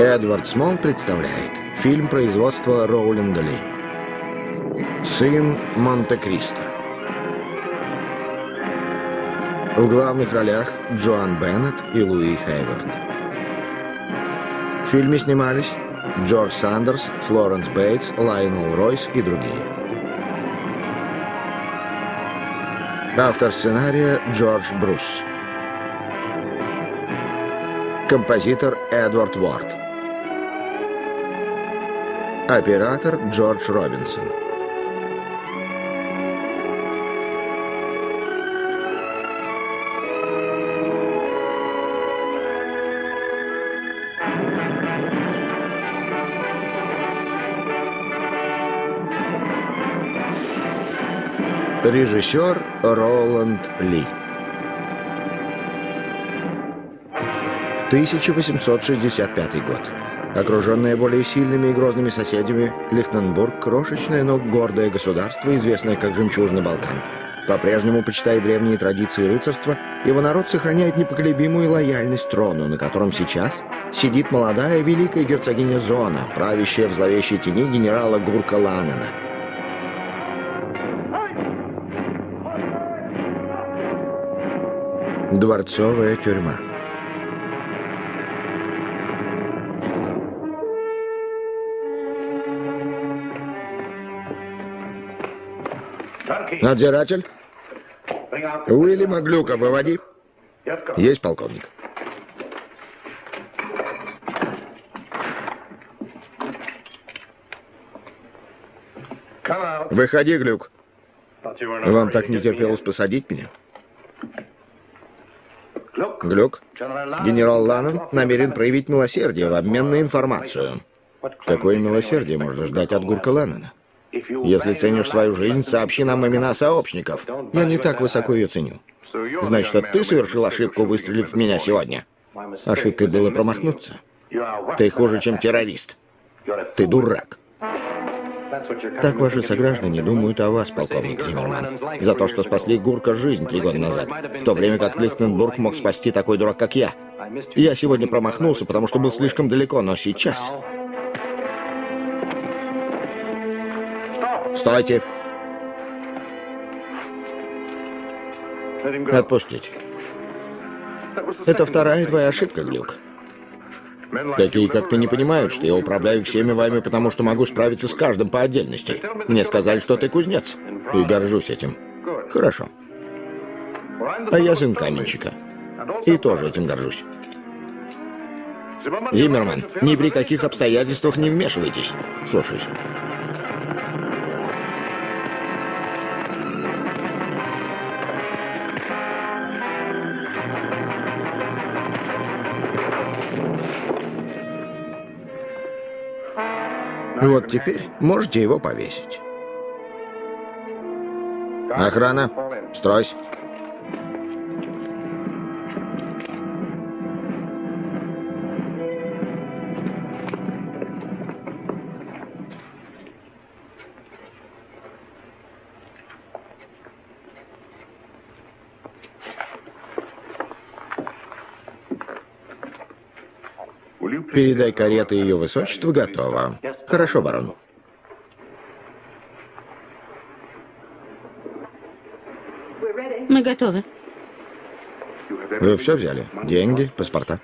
Эдвард Смол представляет фильм производства Роуленда Ли. «Сын Монте-Кристо». В главных ролях Джоан Беннет и Луи Хейвард. В фильме снимались Джордж Сандерс, Флоренс Бейтс, Лайонел Ройс и другие. Автор сценария Джордж Брус. Композитор Эдвард Уорд. Оператор Джордж Робинсон. Режиссер Роланд Ли. 1865 год. Окруженное более сильными и грозными соседями, Лихтенбург – крошечное, но гордое государство, известное как «Жемчужный Балкан». По-прежнему, почитая древние традиции рыцарства, его народ сохраняет непоколебимую лояльность трону, на котором сейчас сидит молодая великая герцогиня Зона, правящая в зловещей тени генерала Гурка Ланена. Дворцовая тюрьма. Надзиратель? Уильяма Глюка выводи. Есть, полковник. Выходи, Глюк. Вам так не терпелось посадить меня? Глюк, генерал Ланнон намерен проявить милосердие в обмен на информацию. Какое милосердие можно ждать от Гурка Ланнона? Если ценишь свою жизнь, сообщи нам имена сообщников. Я не так высоко ее ценю. Значит, ты совершил ошибку, выстрелив в меня сегодня? Ошибкой было промахнуться. Ты хуже, чем террорист. Ты дурак. Так ваши сограждане думают о вас, полковник Зиммерман, за то, что спасли Гурка жизнь три года назад, в то время как Лихтенбург мог спасти такой дурак, как я. Я сегодня промахнулся, потому что был слишком далеко, но сейчас... Стойте! Отпустить. Это вторая твоя ошибка, Глюк. Такие, как ты, не понимают, что я управляю всеми вами, потому что могу справиться с каждым по отдельности. Мне сказали, что ты кузнец. И горжусь этим. Хорошо. А я сын каменщика. И тоже этим горжусь. Зиммерман, ни при каких обстоятельствах не вмешивайтесь. Слушаюсь. Вот теперь можете его повесить. Охрана, стройсь. Передай кареты ее высочество готово. Хорошо, барон. Мы готовы. Вы все взяли? Деньги, паспорта?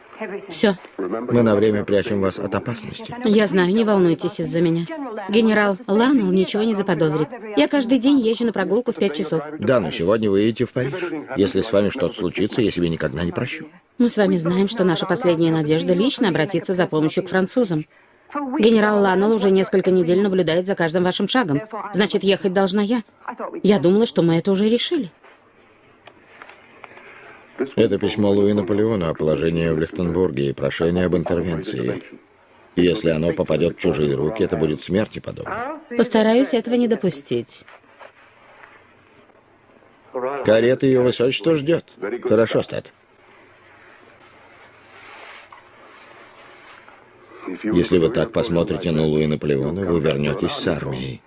Все. Мы на время прячем вас от опасности. Я знаю, не волнуйтесь из-за меня. Генерал Ланнелл ничего не заподозрит. Я каждый день езжу на прогулку в пять часов. Да, но сегодня вы едете в Париж. Если с вами что-то случится, я себе никогда не прощу. Мы с вами знаем, что наша последняя надежда лично обратиться за помощью к французам. Генерал Ланнелл уже несколько недель наблюдает за каждым вашим шагом. Значит, ехать должна я. Я думала, что мы это уже решили. Это письмо Луи Наполеона о положении в Лихтенбурге и прошение об интервенции. Если оно попадет в чужие руки, это будет смерти подобно. Постараюсь этого не допустить. Карета ее высочества ждет. Хорошо, Стат. Если вы так посмотрите на Луи Наполеона, вы вернетесь с армией.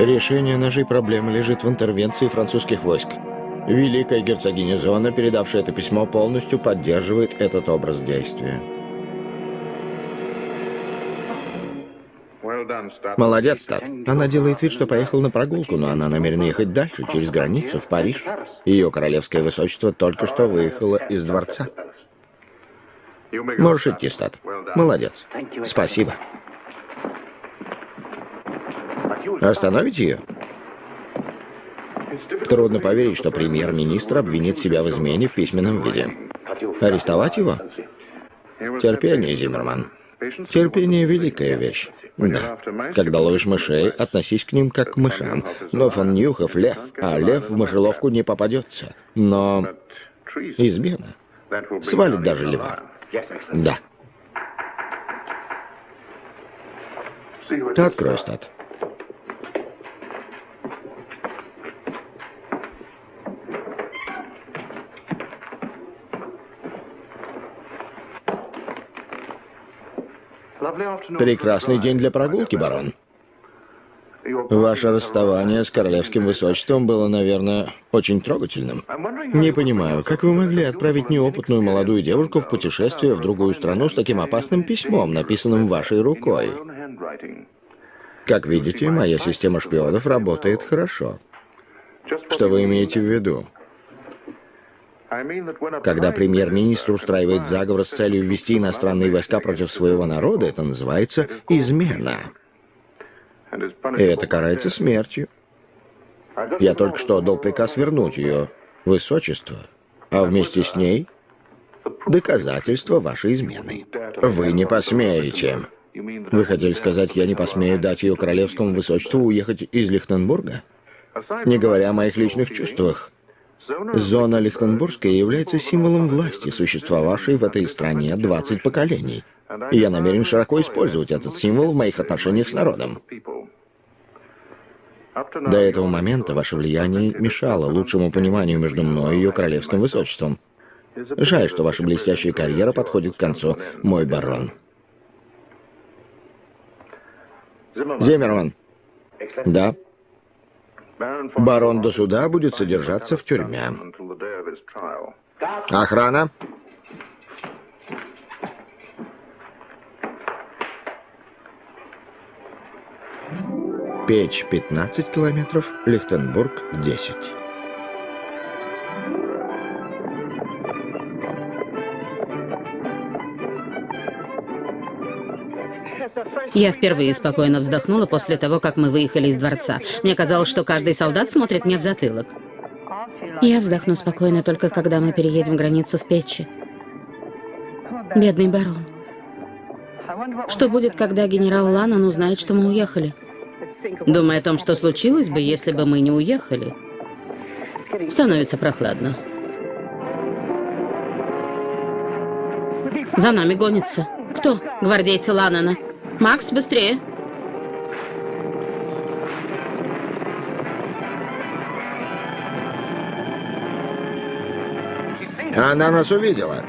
Решение нашей проблемы лежит в интервенции французских войск. Великая герцогиня Зона, передавшая это письмо, полностью поддерживает этот образ действия. Молодец, Стат. Она делает вид, что поехала на прогулку, но она намерена ехать дальше, через границу, в Париж. Ее королевское высочество только что выехало из дворца. Можешь идти, Стат. Молодец. Спасибо. Остановите ее? Трудно поверить, что премьер-министр обвинит себя в измене в письменном виде. Арестовать его? Терпение, Зиммерман. Терпение — великая вещь. Да. Когда ловишь мышей, относись к ним как к мышам. Но фон Нюхов — лев, а лев в мышеловку не попадется. Но измена свалит даже льва. Да. Открой, стат. Прекрасный день для прогулки, барон. Ваше расставание с королевским высочеством было, наверное, очень трогательным. Не понимаю, как вы могли отправить неопытную молодую девушку в путешествие в другую страну с таким опасным письмом, написанным вашей рукой? Как видите, моя система шпионов работает хорошо. Что вы имеете в виду? Когда премьер-министр устраивает заговор с целью ввести иностранные войска против своего народа, это называется измена. И это карается смертью. Я только что отдал приказ вернуть ее, высочество, а вместе с ней доказательства вашей измены. Вы не посмеете. Вы хотели сказать, я не посмею дать ее королевскому высочеству уехать из Лихтенбурга? Не говоря о моих личных чувствах. Зона Лихтенбургская является символом власти, существовавшей в этой стране 20 поколений. И я намерен широко использовать этот символ в моих отношениях с народом. До этого момента ваше влияние мешало лучшему пониманию между мной и ее королевским высочеством. Жаль, что ваша блестящая карьера подходит к концу, мой барон. Земерман. Да. Барон до суда будет содержаться в тюрьме. Охрана. Печь 15 километров, Лихтенбург 10. Я впервые спокойно вздохнула после того, как мы выехали из дворца. Мне казалось, что каждый солдат смотрит мне в затылок. Я вздохну спокойно только когда мы переедем границу в Печи. Бедный барон. Что будет, когда генерал Ланнон узнает, что мы уехали? Думая о том, что случилось бы, если бы мы не уехали. Становится прохладно. За нами гонится. Кто? Гвардейцы Ланнона. Макс, быстрее. Она нас увидела.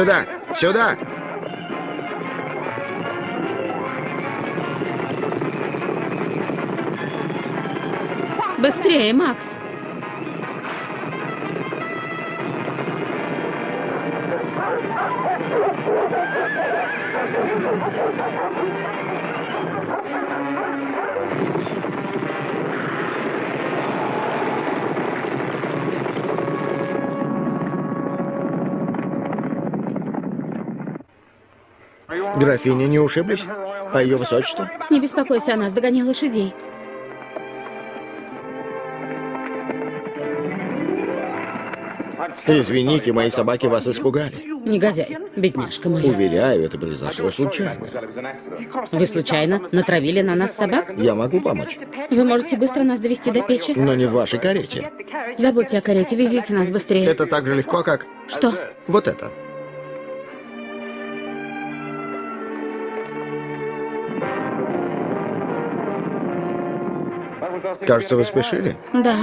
Сюда! Сюда! Быстрее, Макс. Графиня не ушиблись? А ее высочество? Не беспокойся о нас, догоняй лошадей. Извините, мои собаки вас испугали. Негодяй, бедняжка моя. Уверяю, это произошло случайно. Вы случайно натравили на нас собак? Я могу помочь, Вы можете быстро нас довести до печи? но не в вашей карете. Забудьте о карете, везите нас быстрее. Это так же легко, как Что? вот это. Кажется, вы спешили. Да.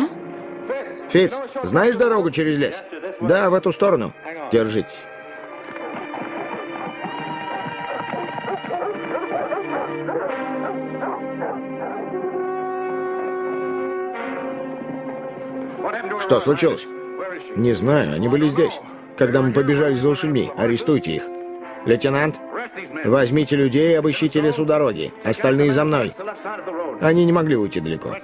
Фиц, знаешь дорогу через лес? Да, в эту сторону. Держитесь. Что случилось? Не знаю, они были здесь. Когда мы побежали за лошадьми, арестуйте их. Лейтенант, возьмите людей и обыщите лес у дороги. Остальные за мной. Они не могли уйти далеко.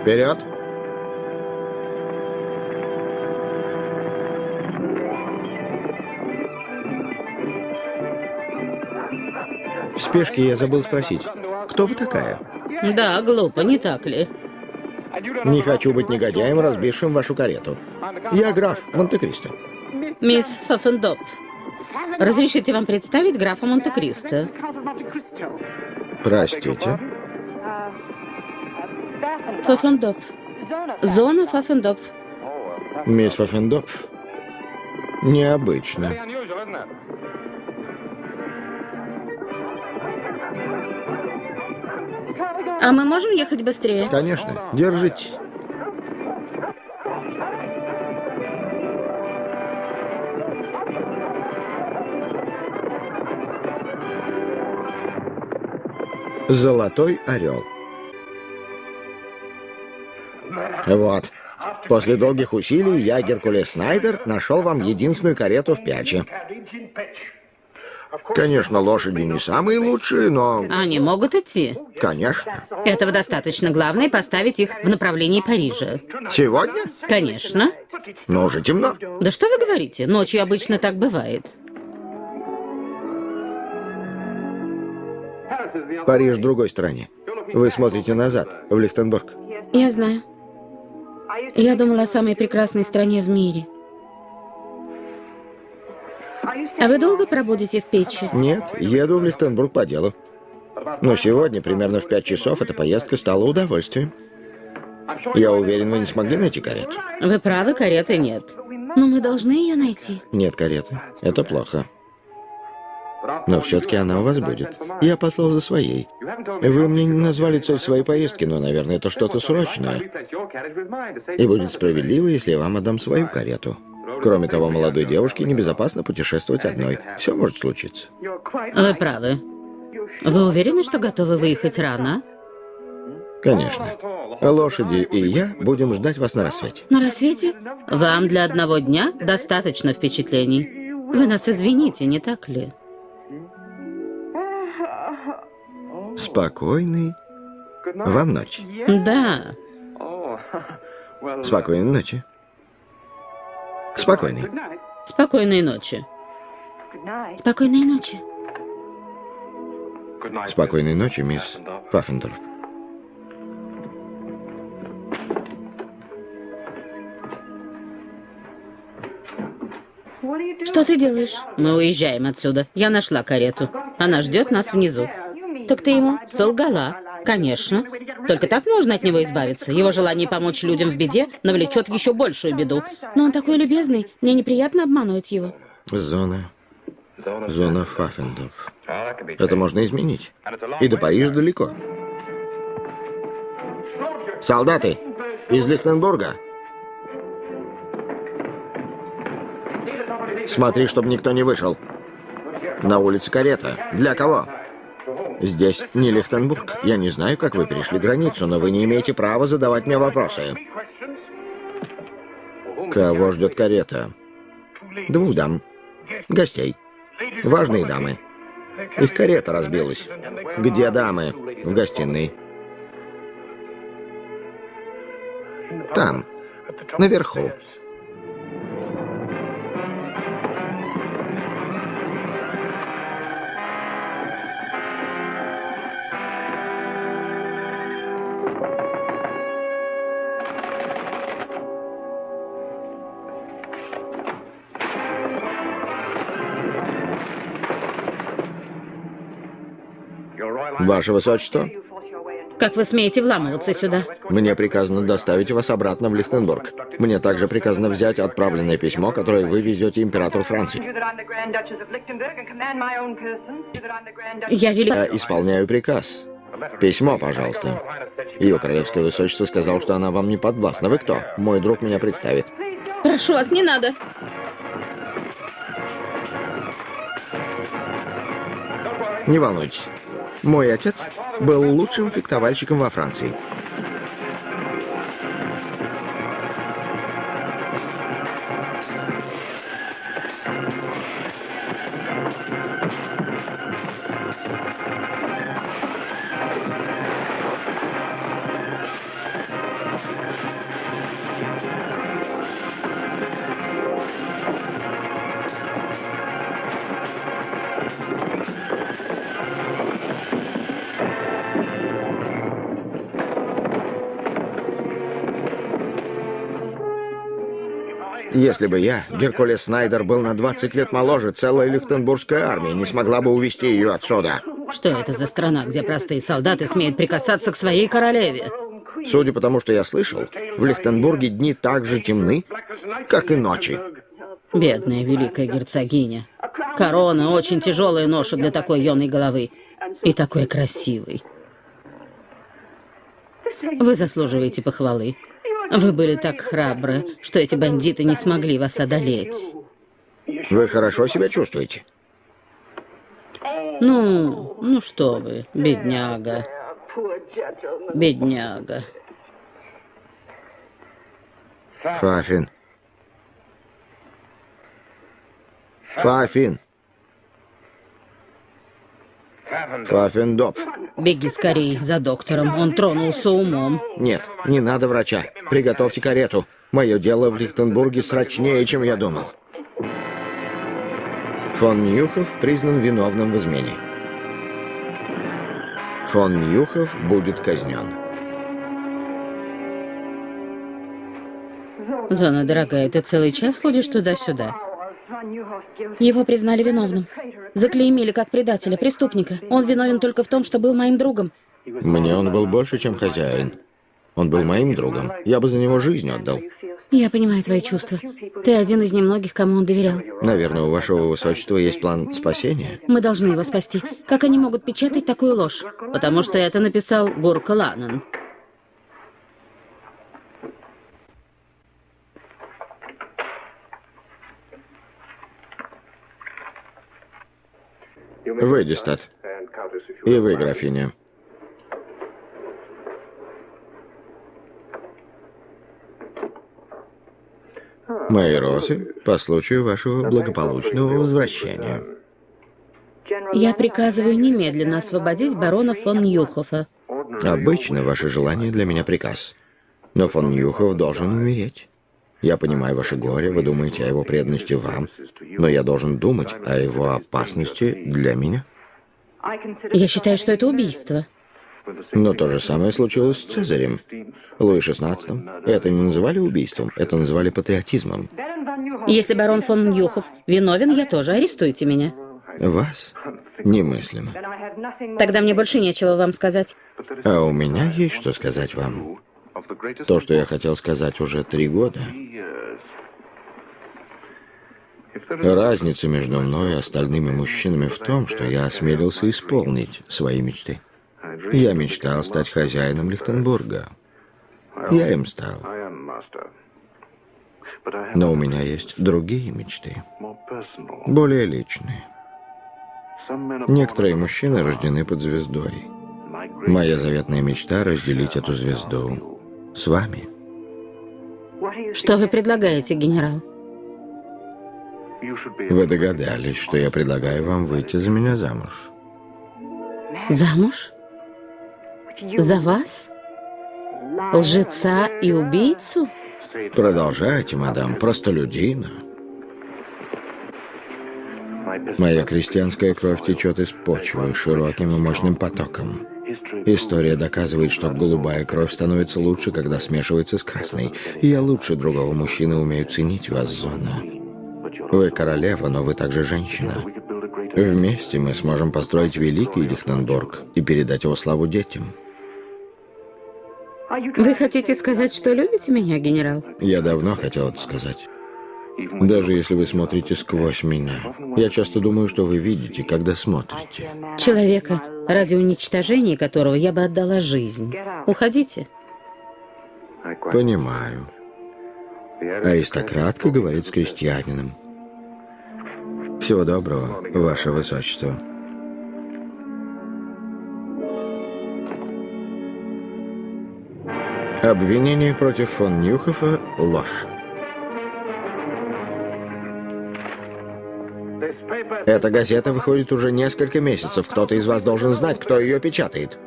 Вперед! В спешке я забыл спросить, кто вы такая? Да, глупо, не так ли? Не хочу быть негодяем, разбившим вашу карету. Я граф Монте-Кристо. Мисс Фаффендопф, разрешите вам представить графа Монте-Кристо? Простите. Фаффендопф. Зона Фаффендопф. Мисс Фаффендопф. Необычно. А мы можем ехать быстрее? Конечно. Держитесь. Золотой орел. Вот. После долгих усилий я, Геркулес Снайдер, нашел вам единственную карету в Пяче. Конечно, лошади не самые лучшие, но... Они могут идти. Конечно. Этого достаточно. Главное поставить их в направлении Парижа. Сегодня? Конечно. Но уже темно. Да что вы говорите? Ночью обычно так бывает. Париж в другой стороне. Вы смотрите назад, в Лихтенбург. Я знаю. Я думала о самой прекрасной стране в мире. А вы долго пробудете в печи? Нет, еду в Лихтенбург по делу. Но сегодня, примерно в пять часов, эта поездка стала удовольствием. Я уверен, вы не смогли найти карету? Вы правы, кареты нет. Но мы должны ее найти. Нет кареты. Это плохо. Но все-таки она у вас будет. Я послал за своей. Вы мне не назвали цель своей поездки, но, наверное, это что-то срочное. И будет справедливо, если я вам отдам свою карету. Кроме того, молодой девушке небезопасно путешествовать одной. Все может случиться. Вы правы. Вы уверены, что готовы выехать рано? Конечно. Лошади и я будем ждать вас на рассвете. На рассвете? Вам для одного дня достаточно впечатлений. Вы нас извините, не так ли? Спокойной вам ночи. Да. Спокойной ночи. Спокойной. Спокойной ночи. Спокойной ночи. Спокойной ночи, мисс Паффендорф. Что ты делаешь? Мы уезжаем отсюда. Я нашла карету. Она ждет нас внизу. Так ты ему солгала. Конечно. Только так можно от него избавиться. Его желание помочь людям в беде навлечет еще большую беду. Но он такой любезный, мне неприятно обманывать его. Зона. Зона Фаффендорф. Это можно изменить. И до Парижа далеко. Солдаты! Из Лихтенбурга! Смотри, чтобы никто не вышел. На улице карета. Для кого? Здесь не Лихтенбург. Я не знаю, как вы перешли границу, но вы не имеете права задавать мне вопросы. Кого ждет карета? Двух дам. Гостей. Важные дамы. Их карета разбилась. Где дамы? В гостиной. Там. Наверху. Ваше Высочество, Как вы смеете вламываться сюда? мне приказано доставить вас обратно в Лихтенбург. Мне также приказано взять отправленное письмо, которое вы везете императору Франции. Я велика... Я исполняю приказ. Письмо, пожалуйста. Ее королевское высочество сказал, что она вам не подвластна. Вы кто? Мой друг меня представит. Прошу вас, не надо. Не волнуйтесь. Мой отец был лучшим фехтовальщиком во Франции. Если бы я, Геркулес Снайдер, был на 20 лет моложе, целая Лихтенбургская армия не смогла бы увести ее отсюда. Что это за страна, где простые солдаты смеют прикасаться к своей королеве? Судя по тому, что я слышал, в Лихтенбурге дни так же темны, как и ночи. Бедная великая герцогиня. Корона — очень тяжелая ноша для такой юной головы. И такой красивой. Вы заслуживаете похвалы. Вы были так храбры, что эти бандиты не смогли вас одолеть. Вы хорошо себя чувствуете? Ну, ну что вы, бедняга. Бедняга. Фафин. Фафин. Фафин Доп. Беги скорей за доктором, он тронулся умом. Нет, не надо врача. Приготовьте карету. Мое дело в Лихтенбурге срочнее, чем я думал. Фон Ньюхов признан виновным в измене. Фон Ньюхов будет казнен. Зона, дорогая, ты целый час ходишь туда-сюда? Его признали виновным. Заклеймили как предателя, преступника. Он виновен только в том, что был моим другом. Мне он был больше, чем хозяин. Он был моим другом. Я бы за него жизнь отдал. Я понимаю твои чувства. Ты один из немногих, кому он доверял. Наверное, у вашего высочества есть план спасения? Мы должны его спасти. Как они могут печатать такую ложь? Потому что это написал Гурка Ланан. Вы, Дистат. И вы, графиня. Мои розы по случаю вашего благополучного возвращения. Я приказываю немедленно освободить барона фон Ньюхофа. Обычно ваше желание для меня приказ. Но фон Ньюхов должен умереть. Я понимаю ваше горе, вы думаете о его преданности вам, но я должен думать о его опасности для меня. Я считаю, что это убийство. Но то же самое случилось с Цезарем. Луи XVI. Это не называли убийством, это называли патриотизмом. Если барон фон Ньюхов виновен, я тоже. Арестуйте меня. Вас немыслимо. Тогда мне больше нечего вам сказать. А у меня есть что сказать вам. То, что я хотел сказать уже три года. Разница между мной и остальными мужчинами в том, что я осмелился исполнить свои мечты. Я мечтал стать хозяином Лихтенбурга. Я им стал. Но у меня есть другие мечты, более личные. Некоторые мужчины рождены под звездой. Моя заветная мечта — разделить эту звезду с вами. Что вы предлагаете, генерал? Вы догадались, что я предлагаю вам выйти за меня замуж. Замуж? За вас? Лжеца и убийцу? Продолжайте, мадам, простолюдина. Моя крестьянская кровь течет из почвы широким и мощным потоком. История доказывает, что голубая кровь становится лучше, когда смешивается с красной. И я лучше другого мужчины умею ценить вас, Зона. Вы королева, но вы также женщина. Вместе мы сможем построить великий Лихтенбург и передать его славу детям. Вы хотите сказать, что любите меня, генерал? Я давно хотел это сказать. Даже если вы смотрите сквозь меня. Я часто думаю, что вы видите, когда смотрите. Человека, ради уничтожения которого я бы отдала жизнь. Уходите. Понимаю. Аристократка говорит с крестьянином. Всего доброго, Ваше Высочество. Обвинение против фон Нюхофа – ложь. Эта газета выходит уже несколько месяцев. Кто-то из вас должен знать, кто ее печатает.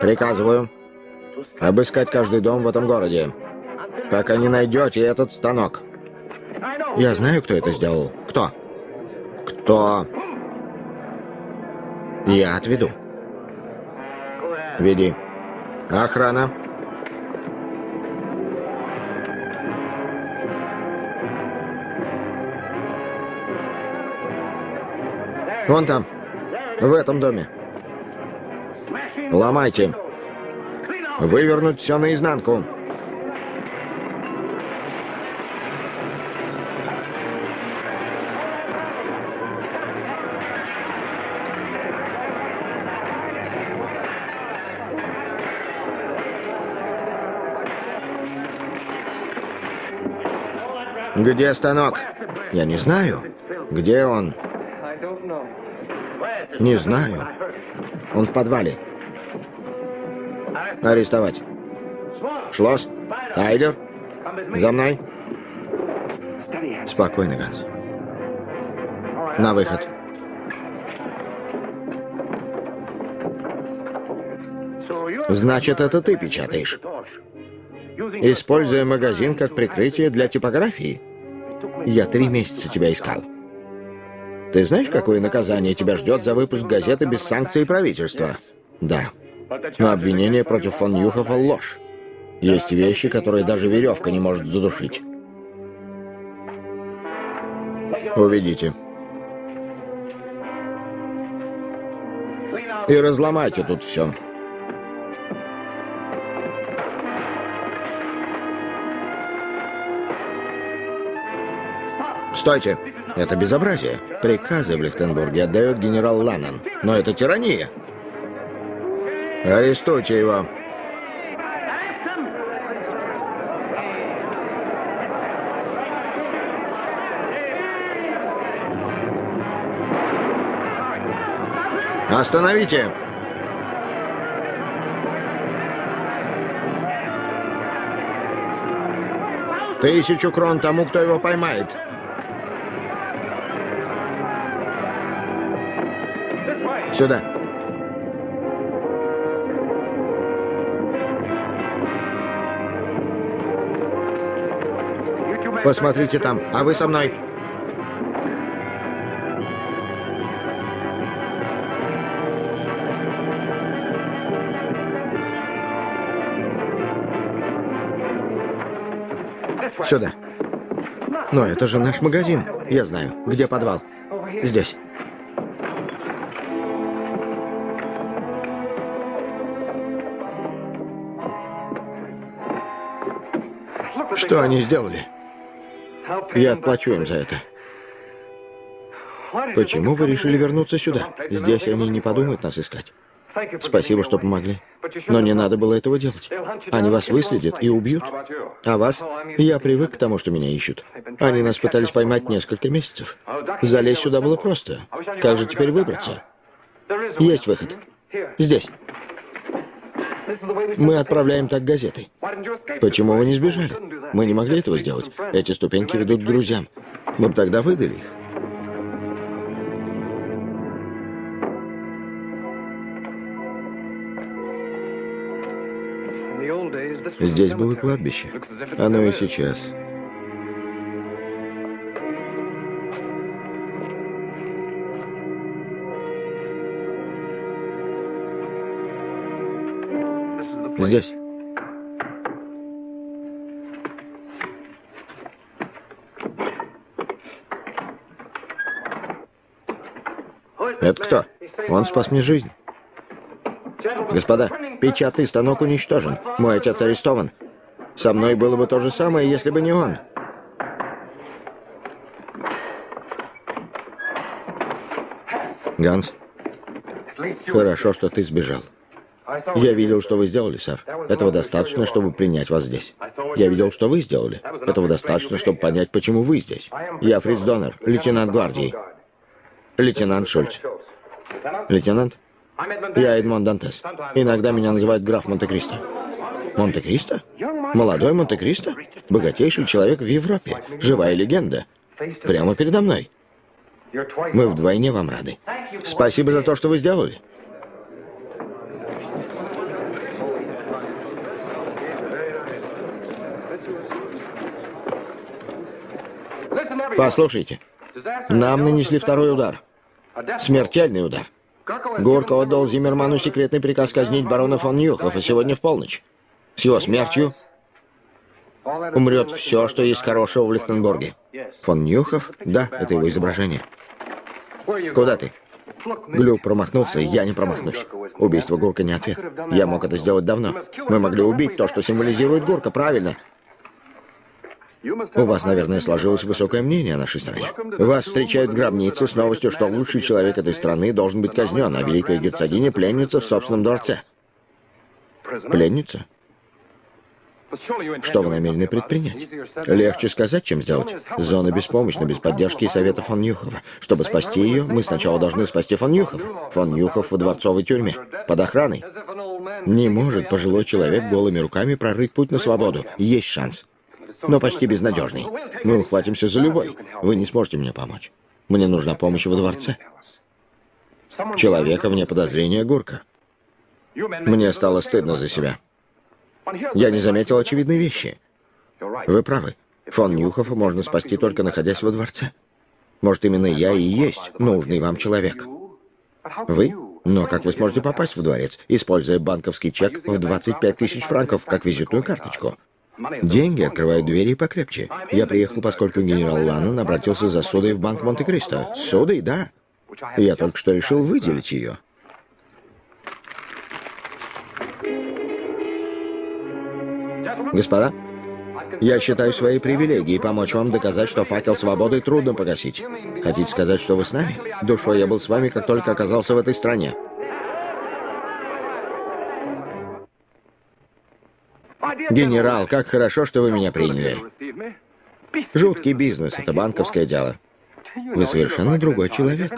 Приказываю обыскать каждый дом в этом городе, пока не найдете этот станок. Я знаю, кто это сделал. Кто? Кто? Я отведу. Веди. Охрана. Вон там, в этом доме. Ломайте. Вывернуть все наизнанку. Где станок? Я не знаю. Где он? Не знаю. Он в подвале. Арестовать. Шлосс. Тайлер. За мной. Спокойно, Ганс. На выход. Значит, это ты печатаешь? Используя магазин как прикрытие для типографии? Я три месяца тебя искал. Ты знаешь, какое наказание тебя ждет за выпуск газеты без санкций правительства? Да. Но обвинение против фон Нюхофа — ложь. Есть вещи, которые даже веревка не может задушить. Уведите. И разломайте тут все. Стойте! Это безобразие. Приказы в Лихтенбурге отдает генерал Ланнен. Но это тирания. Арестуйте его. Остановите! Тысячу крон тому, кто его поймает. Сюда. Посмотрите там, а вы со мной. Сюда. Но это же наш магазин. Я знаю. Где подвал? Здесь. Что они сделали? Я отплачу им за это. Почему вы решили вернуться сюда? Здесь они не подумают нас искать. Спасибо, что помогли. Но не надо было этого делать. Они вас выследят и убьют. А вас? Я привык к тому, что меня ищут. Они нас пытались поймать несколько месяцев. Залезть сюда было просто. Как же теперь выбраться? Есть выход. Здесь. Мы отправляем так газеты. Почему вы не сбежали? Мы не могли этого сделать. Эти ступеньки ведут к друзьям. Мы бы тогда выдали их. Здесь было кладбище. Оно и сейчас. Здесь. Это кто? Он спас мне жизнь. Господа, печатный станок уничтожен. Мой отец арестован. Со мной было бы то же самое, если бы не он. Ганс, хорошо, что ты сбежал. Я видел, что вы сделали, сэр. Этого достаточно, чтобы принять вас здесь. Я видел, что вы сделали. Этого достаточно, чтобы понять, почему вы здесь. Я Фриц Доннер, лейтенант гвардии. Лейтенант Шульц. Лейтенант? Я Эдмон Дантес. Иногда меня называют граф Монте-Кристо. Монте-Кристо? Молодой Монте-Кристо? Богатейший человек в Европе. Живая легенда. Прямо передо мной. Мы вдвойне вам рады. Спасибо за то, что вы сделали. Послушайте, нам нанесли второй удар. Смертельный удар. Горка отдал Зиммерману секретный приказ казнить барона фон Ньюхов, и сегодня в полночь. С его смертью умрет все, что есть хорошего в Лихтенбурге. Фон Ньюхов? Да, это его изображение. Куда ты? Глюк промахнулся, я не промахнусь. Убийство Гурка не ответ. Я мог это сделать давно. Мы могли убить то, что символизирует Гурка, правильно. У вас, наверное, сложилось высокое мнение о нашей стране. Вас встречают в гробнице с новостью, что лучший человек этой страны должен быть казнен, а великая герцогиня пленница в собственном дворце. Пленница? Что вы намерены предпринять? Легче сказать, чем сделать. Зона беспомощна, без поддержки и совета фон Нюхова. Чтобы спасти ее, мы сначала должны спасти фон Нюхова. Фон Нюхов в дворцовой тюрьме. Под охраной. Не может пожилой человек голыми руками прорыть путь на свободу. Есть шанс но почти безнадежный. Мы ухватимся за любой. Вы не сможете мне помочь. Мне нужна помощь во дворце. Человека вне подозрения Гурка. Мне стало стыдно за себя. Я не заметил очевидной вещи. Вы правы. Фон Нюхова можно спасти только находясь во дворце. Может, именно я и есть нужный вам человек. Вы? Но как вы сможете попасть в дворец, используя банковский чек в 25 тысяч франков как визитную карточку? Деньги открывают двери покрепче. Я приехал, поскольку генерал Ланнон обратился за судой в банк Монте-Кристо. Судой, да. Я только что решил выделить ее. Господа, я считаю своей привилегией помочь вам доказать, что факел свободы трудно погасить. Хотите сказать, что вы с нами? Душой я был с вами, как только оказался в этой стране. Генерал, как хорошо, что вы меня приняли. Жуткий бизнес, это банковское дело. Вы совершенно другой человек.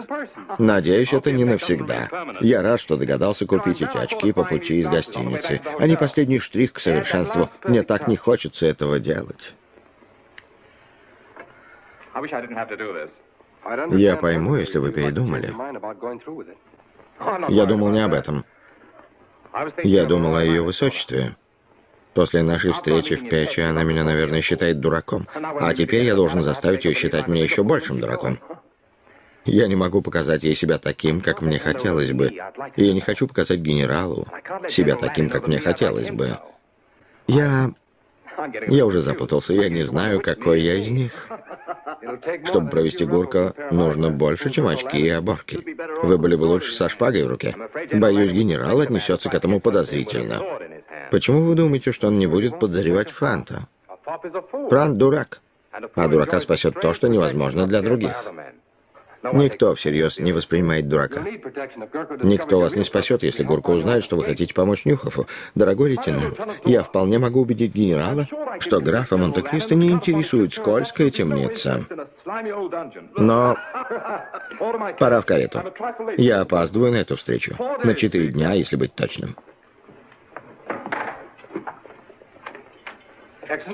Надеюсь, это не навсегда. Я рад, что догадался купить эти очки по пути из гостиницы. Они последний штрих к совершенству. Мне так не хочется этого делать. Я пойму, если вы передумали. Я думал не об этом. Я думал о ее высочестве. После нашей встречи в Печи она меня, наверное, считает дураком. А теперь я должен заставить ее считать меня еще большим дураком. Я не могу показать ей себя таким, как мне хотелось бы. И я не хочу показать генералу себя таким, как мне хотелось бы. Я... Я уже запутался, я не знаю, какой я из них. Чтобы провести Гурка, нужно больше, чем очки и оборки. Вы были бы лучше со шпагой в руке. Боюсь, генерал отнесется к этому подозрительно. Почему вы думаете, что он не будет подозревать Фанта? Франт дурак. А дурака спасет то, что невозможно для других. Никто всерьез не воспринимает дурака. Никто вас не спасет, если Гурко узнает, что вы хотите помочь Нюхову. Дорогой лейтенант, я вполне могу убедить генерала, что графа Монте-Кристо не интересует скользкая темница. Но пора в карету. Я опаздываю на эту встречу. На четыре дня, если быть точным.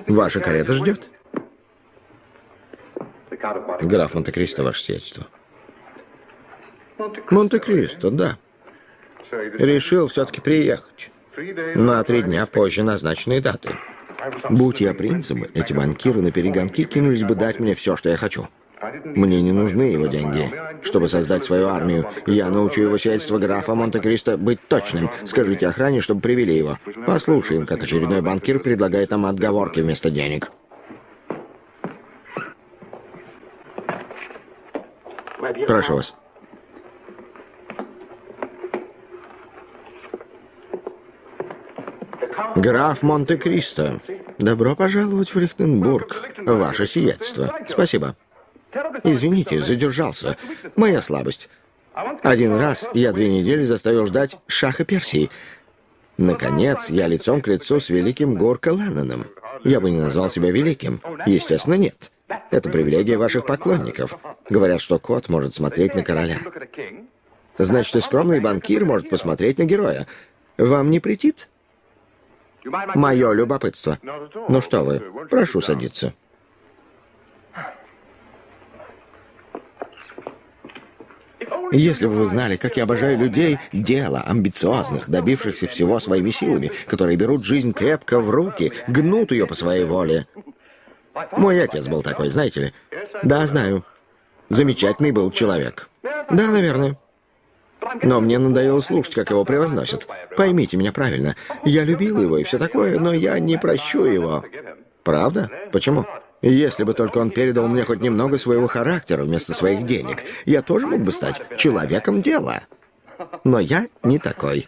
Ваша карета ждет. Граф Монте-Кристо, ваше сиятельство. Монте-Кристо, да. Решил все-таки приехать. На три дня позже назначенной даты. Будь я принцем, эти банкиры на перегонки кинулись бы дать мне все, что я хочу. Мне не нужны его деньги. Чтобы создать свою армию, я научу его сельство графа Монте-Кристо быть точным. Скажите охране, чтобы привели его. Послушаем, как очередной банкир предлагает нам отговорки вместо денег. Прошу вас. Граф Монте-Кристо, добро пожаловать в Лихтенбург, ваше сиятельство. Спасибо. Извините, задержался. Моя слабость. Один раз я две недели заставил ждать Шаха Персии. Наконец, я лицом к лицу с великим Горко Ленноном. Я бы не назвал себя великим. Естественно, нет. Это привилегия ваших поклонников. Говорят, что кот может смотреть на короля. Значит, и скромный банкир может посмотреть на героя. Вам не претит? Мое любопытство. Ну что вы, прошу садиться. Если бы вы знали, как я обожаю людей, дело, амбициозных, добившихся всего своими силами, которые берут жизнь крепко в руки, гнут ее по своей воле. Мой отец был такой, знаете ли? Да, знаю. Замечательный был человек. Да, наверное. Но мне надоело слушать, как его превозносят. Поймите меня правильно. Я любил его и все такое, но я не прощу его. Правда? Почему? Если бы только он передал мне хоть немного своего характера вместо своих денег, я тоже мог бы стать человеком дела. Но я не такой.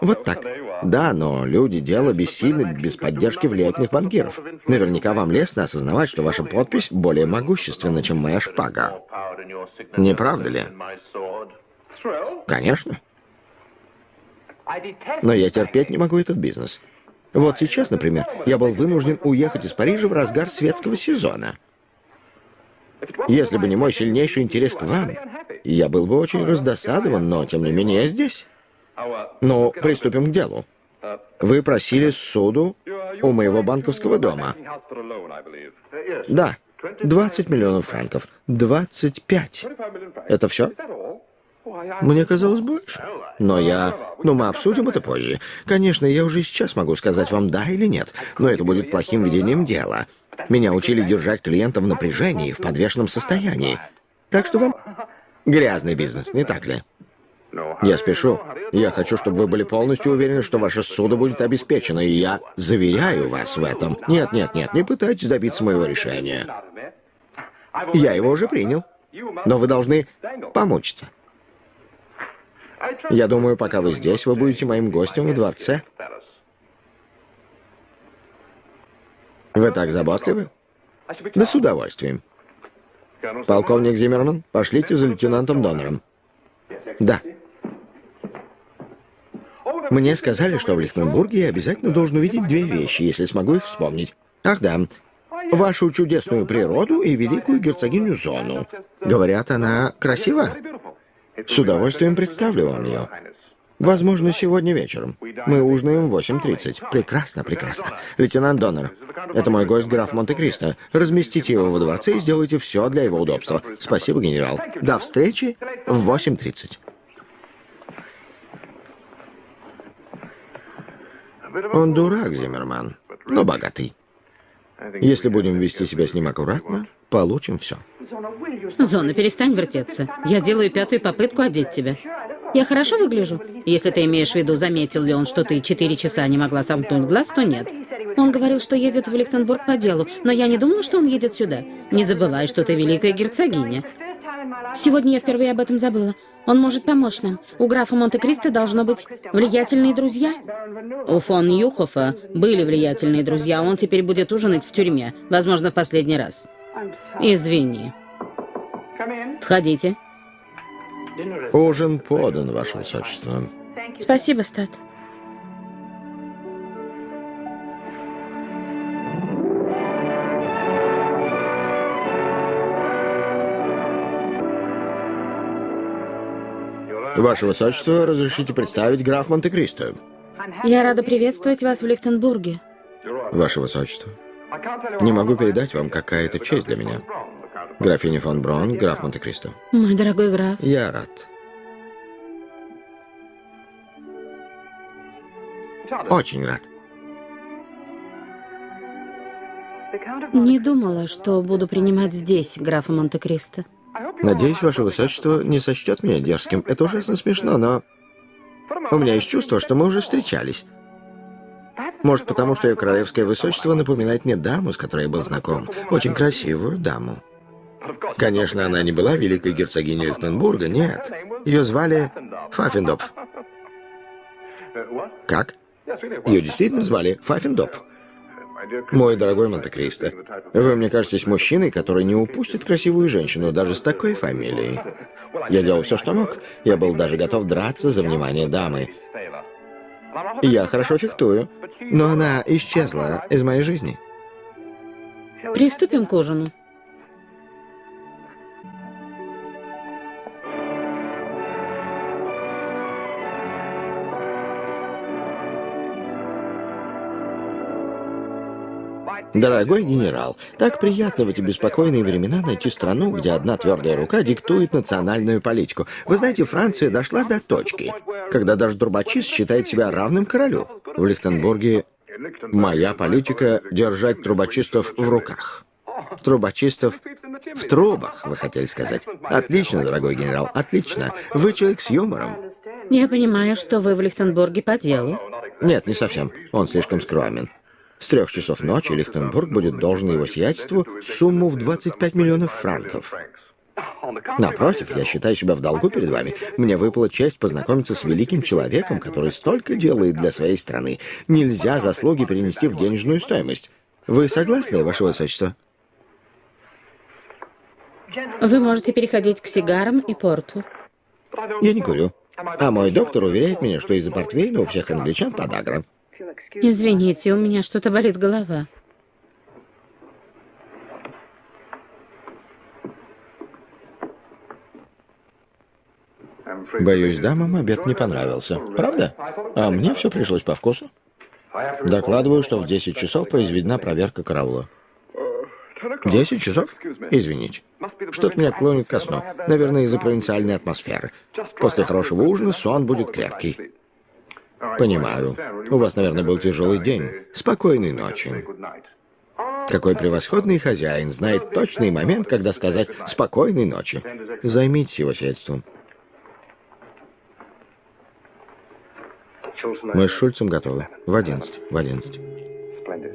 Вот так. Да, но люди дела бессильны без поддержки влиятельных банкиров. Наверняка вам лестно осознавать, что ваша подпись более могущественна, чем моя шпага. Не правда ли? Конечно. Но я терпеть не могу этот бизнес. Вот сейчас, например, я был вынужден уехать из Парижа в разгар светского сезона. Если бы не мой сильнейший интерес к вам, я был бы очень раздосадован, но, тем не менее, я здесь. Ну, приступим к делу. Вы просили суду у моего банковского дома. Да, 20 миллионов франков. 25. Это все? Мне казалось больше. Но я... Ну, мы обсудим это позже. Конечно, я уже сейчас могу сказать вам да или нет, но это будет плохим ведением дела. Меня учили держать клиента в напряжении, в подвешенном состоянии. Так что вам... Грязный бизнес, не так ли? Я спешу. Я хочу, чтобы вы были полностью уверены, что ваше судо будет обеспечено, и я заверяю вас в этом. Нет, нет, нет, не пытайтесь добиться моего решения. Я его уже принял. Но вы должны помучиться. Я думаю, пока вы здесь, вы будете моим гостем в дворце. Вы так заботливы? Да с удовольствием. Полковник Зиммерман, пошлите за лейтенантом Донором. Да. Мне сказали, что в Лихтенбурге я обязательно должен увидеть две вещи, если смогу их вспомнить. Ах да, вашу чудесную природу и великую герцогиню Зону. Говорят, она красива? С удовольствием представлю вам ее. Возможно, сегодня вечером. Мы ужинаем в 8.30. Прекрасно, прекрасно. Лейтенант Доннер, это мой гость граф Монте-Кристо. Разместите его во дворце и сделайте все для его удобства. Спасибо, генерал. До встречи в 8.30. Он дурак, Зиммерман, но богатый. Если будем вести себя с ним аккуратно, получим все. Зона, перестань вертеться. Я делаю пятую попытку одеть тебя. Я хорошо выгляжу? Если ты имеешь в виду, заметил ли он, что ты четыре часа не могла сомкнуть глаз, то нет. Он говорил, что едет в Лихтенбург по делу, но я не думала, что он едет сюда. Не забывай, что ты великая герцогиня. Сегодня я впервые об этом забыла. Он может помочь нам. У графа Монте-Кристо должно быть влиятельные друзья. У фон Юхофа были влиятельные друзья, он теперь будет ужинать в тюрьме, возможно, в последний раз. Извини. Входите. Ужин подан, Ваше Высочество. Спасибо, Стат. Ваше Высочество, разрешите представить граф Монте-Кристо. Я рада приветствовать вас в Лихтенбурге. Ваше Высочество, не могу передать вам, какая это честь для меня. Графиня фон Брон, граф Монте-Кристо. Мой дорогой граф. Я рад. Очень рад. Не думала, что буду принимать здесь графа Монте-Кристо. Надеюсь, Ваше Высочество не сочтет меня дерзким. Это ужасно смешно, но... У меня есть чувство, что мы уже встречались. Может, потому что ее королевское высочество напоминает мне даму, с которой я был знаком. Очень красивую даму. Конечно, она не была великой герцогиней Лихтенбурга, нет. Ее звали Фаффендопф. Как? Ее действительно звали Фаффиндоп. Мой дорогой Монте-Кристо, вы мне кажетесь мужчиной, который не упустит красивую женщину даже с такой фамилией. Я делал все, что мог. Я был даже готов драться за внимание дамы. Я хорошо фехтую, но она исчезла из моей жизни. Приступим к ужину. Дорогой генерал, так приятно в эти беспокойные времена найти страну, где одна твердая рука диктует национальную политику. Вы знаете, Франция дошла до точки, когда даже Трубачист считает себя равным королю. В Лихтенбурге моя политика — держать трубочистов в руках. Трубочистов в трубах, вы хотели сказать. Отлично, дорогой генерал, отлично. Вы человек с юмором. Я понимаю, что вы в Лихтенбурге по делу. Нет, не совсем. Он слишком скромен. С трех часов ночи Лихтенбург будет должен его сиятельству сумму в 25 миллионов франков. Напротив, я считаю себя в долгу перед вами. Мне выпала честь познакомиться с великим человеком, который столько делает для своей страны. Нельзя заслуги перенести в денежную стоимость. Вы согласны, Ваше Высочество? Вы можете переходить к сигарам и порту. Я не курю. А мой доктор уверяет меня, что из-за портвейна у всех англичан подагра. Извините, у меня что-то болит голова. Боюсь, дамам обед не понравился. Правда? А мне все пришлось по вкусу. Докладываю, что в 10 часов произведена проверка караула. 10 часов? Извините. Что-то меня клонит ко сну. Наверное, из-за провинциальной атмосферы. После хорошего ужина сон будет крепкий. Понимаю. У вас, наверное, был тяжелый день. Спокойной ночи. Какой превосходный хозяин знает точный момент, когда сказать «спокойной ночи». Займитесь его средством. Мы с Шульцем готовы. В одиннадцать. В одиннадцать.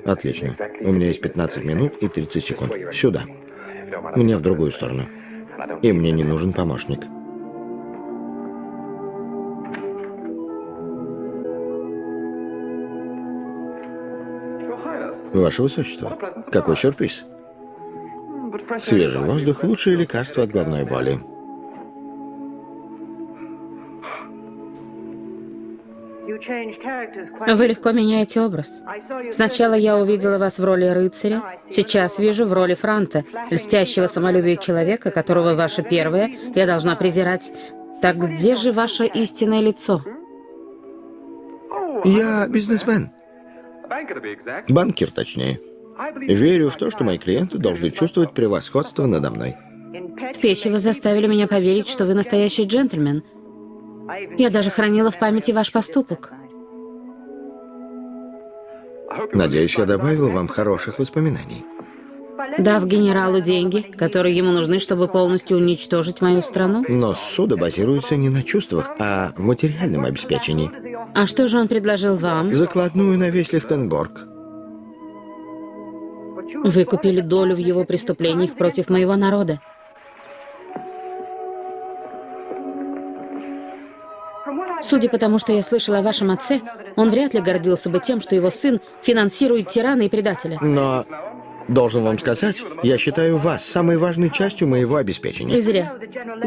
Отлично. У меня есть 15 минут и 30 секунд. Сюда. Мне в другую сторону. И мне не нужен помощник. Ваше Высочество, какой сюрприз. Свежий воздух – лучшее лекарство от головной боли. Вы легко меняете образ. Сначала я увидела вас в роли рыцаря, сейчас вижу в роли франта, льстящего самолюбия человека, которого ваше первое я должна презирать. Так где же ваше истинное лицо? Я бизнесмен. Банкир, точнее. Верю в то, что мои клиенты должны чувствовать превосходство надо мной. В печи вы заставили меня поверить, что вы настоящий джентльмен. Я даже хранила в памяти ваш поступок. Надеюсь, я добавил вам хороших воспоминаний. Дав генералу деньги, которые ему нужны, чтобы полностью уничтожить мою страну? Но суды базируются не на чувствах, а в материальном обеспечении. А что же он предложил вам? Закладную на весь Лихтенборг. Вы купили долю в его преступлениях против моего народа. Судя по тому, что я слышала о вашем отце, он вряд ли гордился бы тем, что его сын финансирует тирана и предателя. Но, должен вам сказать, я считаю вас самой важной частью моего обеспечения. И зря.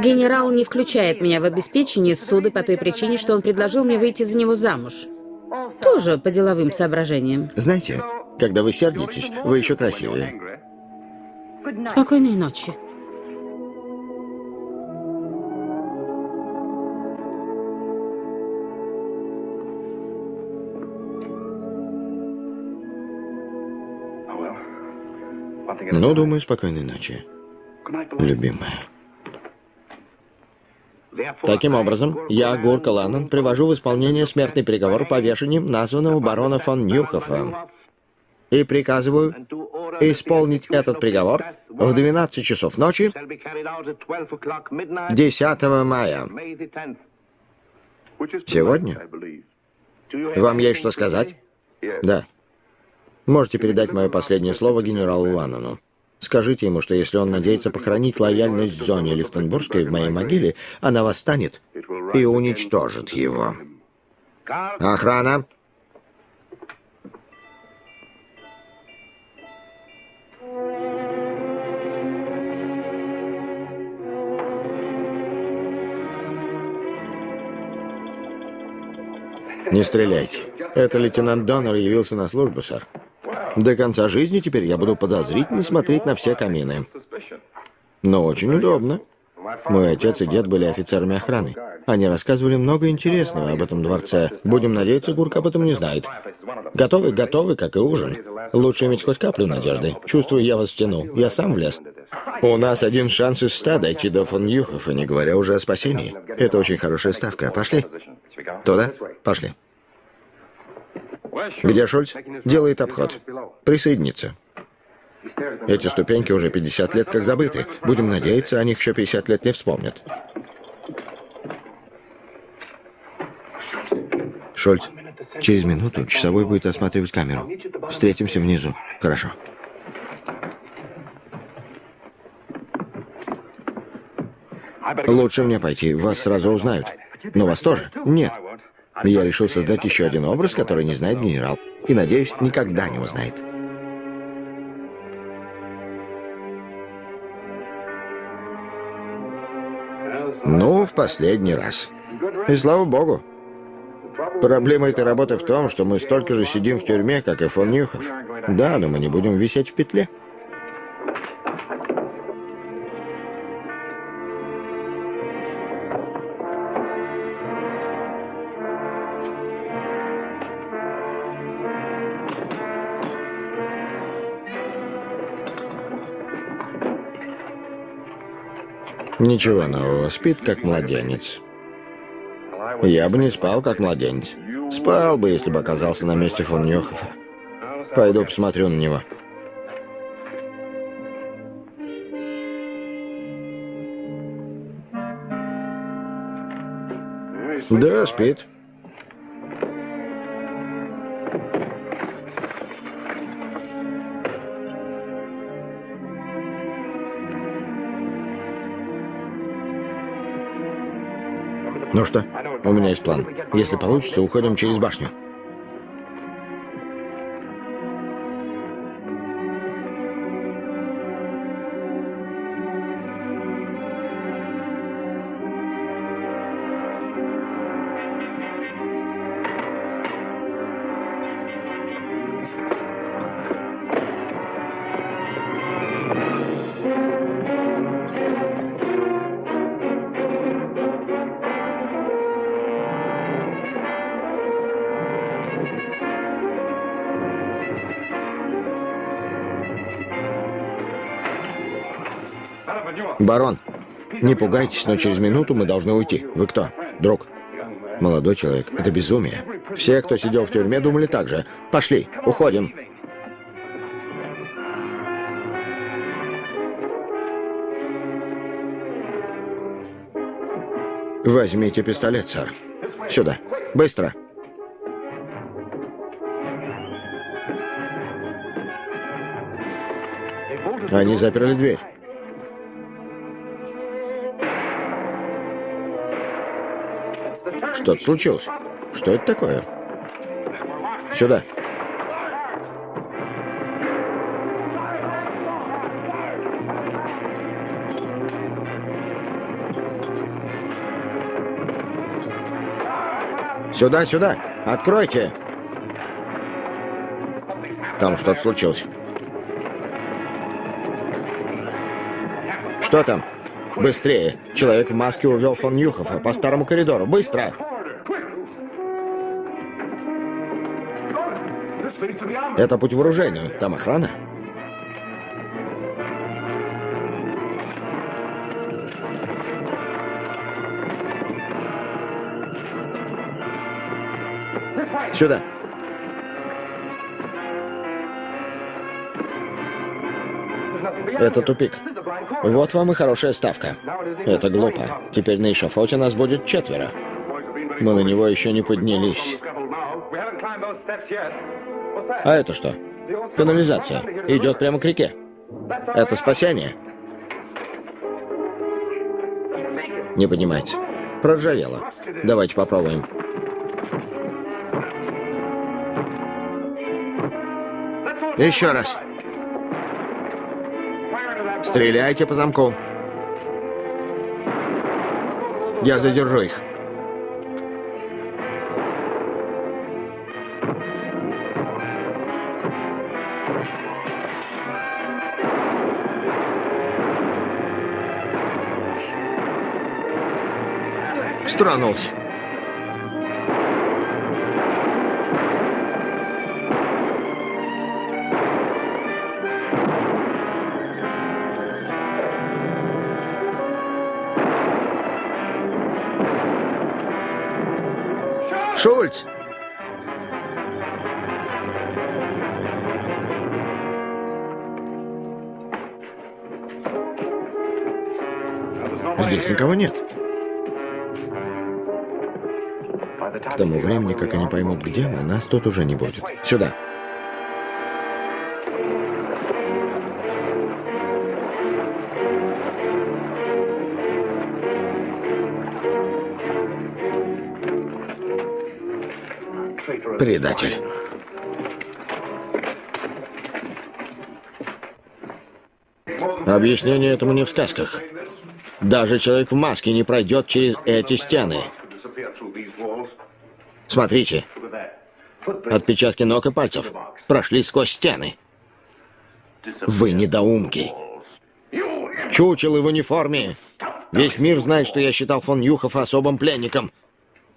Генерал не включает меня в обеспечение суды по той причине, что он предложил мне выйти за него замуж. Тоже по деловым соображениям. Знаете, когда вы сердитесь, вы еще красивые. Спокойной ночи. Ну, думаю, спокойной ночи, любимая. Таким образом, я, Гурка Ланнон, привожу в исполнение смертный приговор повешением названного барона фон Нюхофа и приказываю исполнить этот приговор в 12 часов ночи 10 мая. Сегодня? Вам есть что сказать? Да. Можете передать мое последнее слово генералу Ланану. Скажите ему, что если он надеется похоронить лояльность зоне Лихтенбургской в моей могиле, она восстанет и уничтожит его. Охрана! Не стреляйте. Это лейтенант Доннер явился на службу, сэр. До конца жизни теперь я буду подозрительно смотреть на все камины. Но очень удобно. Мой отец и дед были офицерами охраны. Они рассказывали много интересного об этом дворце. Будем надеяться, Гурк об этом не знает. Готовы, готовы, как и ужин. Лучше иметь хоть каплю надежды. Чувствую, я вас втянул. Я сам влез. У нас один шанс из ста дойти до фон Юхова, не говоря уже о спасении. Это очень хорошая ставка. Пошли. Туда? Пошли. Где Шульц? Делает обход. Присоединится. Эти ступеньки уже 50 лет как забыты. Будем надеяться, о них еще 50 лет не вспомнят. Шольц, через минуту часовой будет осматривать камеру. Встретимся внизу. Хорошо. Лучше мне пойти. Вас сразу узнают. Но вас тоже? Нет. Я решил создать еще один образ, который не знает генерал. И, надеюсь, никогда не узнает. Ну, в последний раз. И слава богу. Проблема этой работы в том, что мы столько же сидим в тюрьме, как и фон Нюхов. Да, но мы не будем висеть в петле. Ничего нового, спит как младенец. Я бы не спал как младенец. Спал бы, если бы оказался на месте фон Нёхофа. Пойду посмотрю на него. Да, спит. Ну что, у меня есть план. Если получится, уходим через башню. Барон, не пугайтесь, но через минуту мы должны уйти. Вы кто? Друг? Молодой человек, это безумие. Все, кто сидел в тюрьме, думали так же. Пошли, уходим. Возьмите пистолет, сэр. Сюда. Быстро. Они заперли дверь. Что-то случилось. Что это такое? Сюда. Сюда, сюда! Откройте! Там что-то случилось. Что там? Быстрее! Человек в маске увел фон Нюхова по старому коридору. Быстро! Это путь в оружейную. Там охрана? Сюда. Это тупик. Вот вам и хорошая ставка. Это глупо. Теперь на эшафоте нас будет четверо. Мы на него еще не поднялись. А это что? Канализация. Идет прямо к реке. Это спасение. Не поднимайте. Проржавело. Давайте попробуем. Еще раз. Стреляйте по замку. Я задержу их. Тронулся. Шульц! Здесь никого нет. Времени, как они поймут, где мы, нас тут уже не будет. Сюда. Предатель. Объяснение этому не в сказках. Даже человек в маске не пройдет через эти стены. Смотрите. Отпечатки ног и пальцев прошли сквозь стены. Вы недоумки. Чучелы в униформе. Весь мир знает, что я считал фон Юхов особым пленником.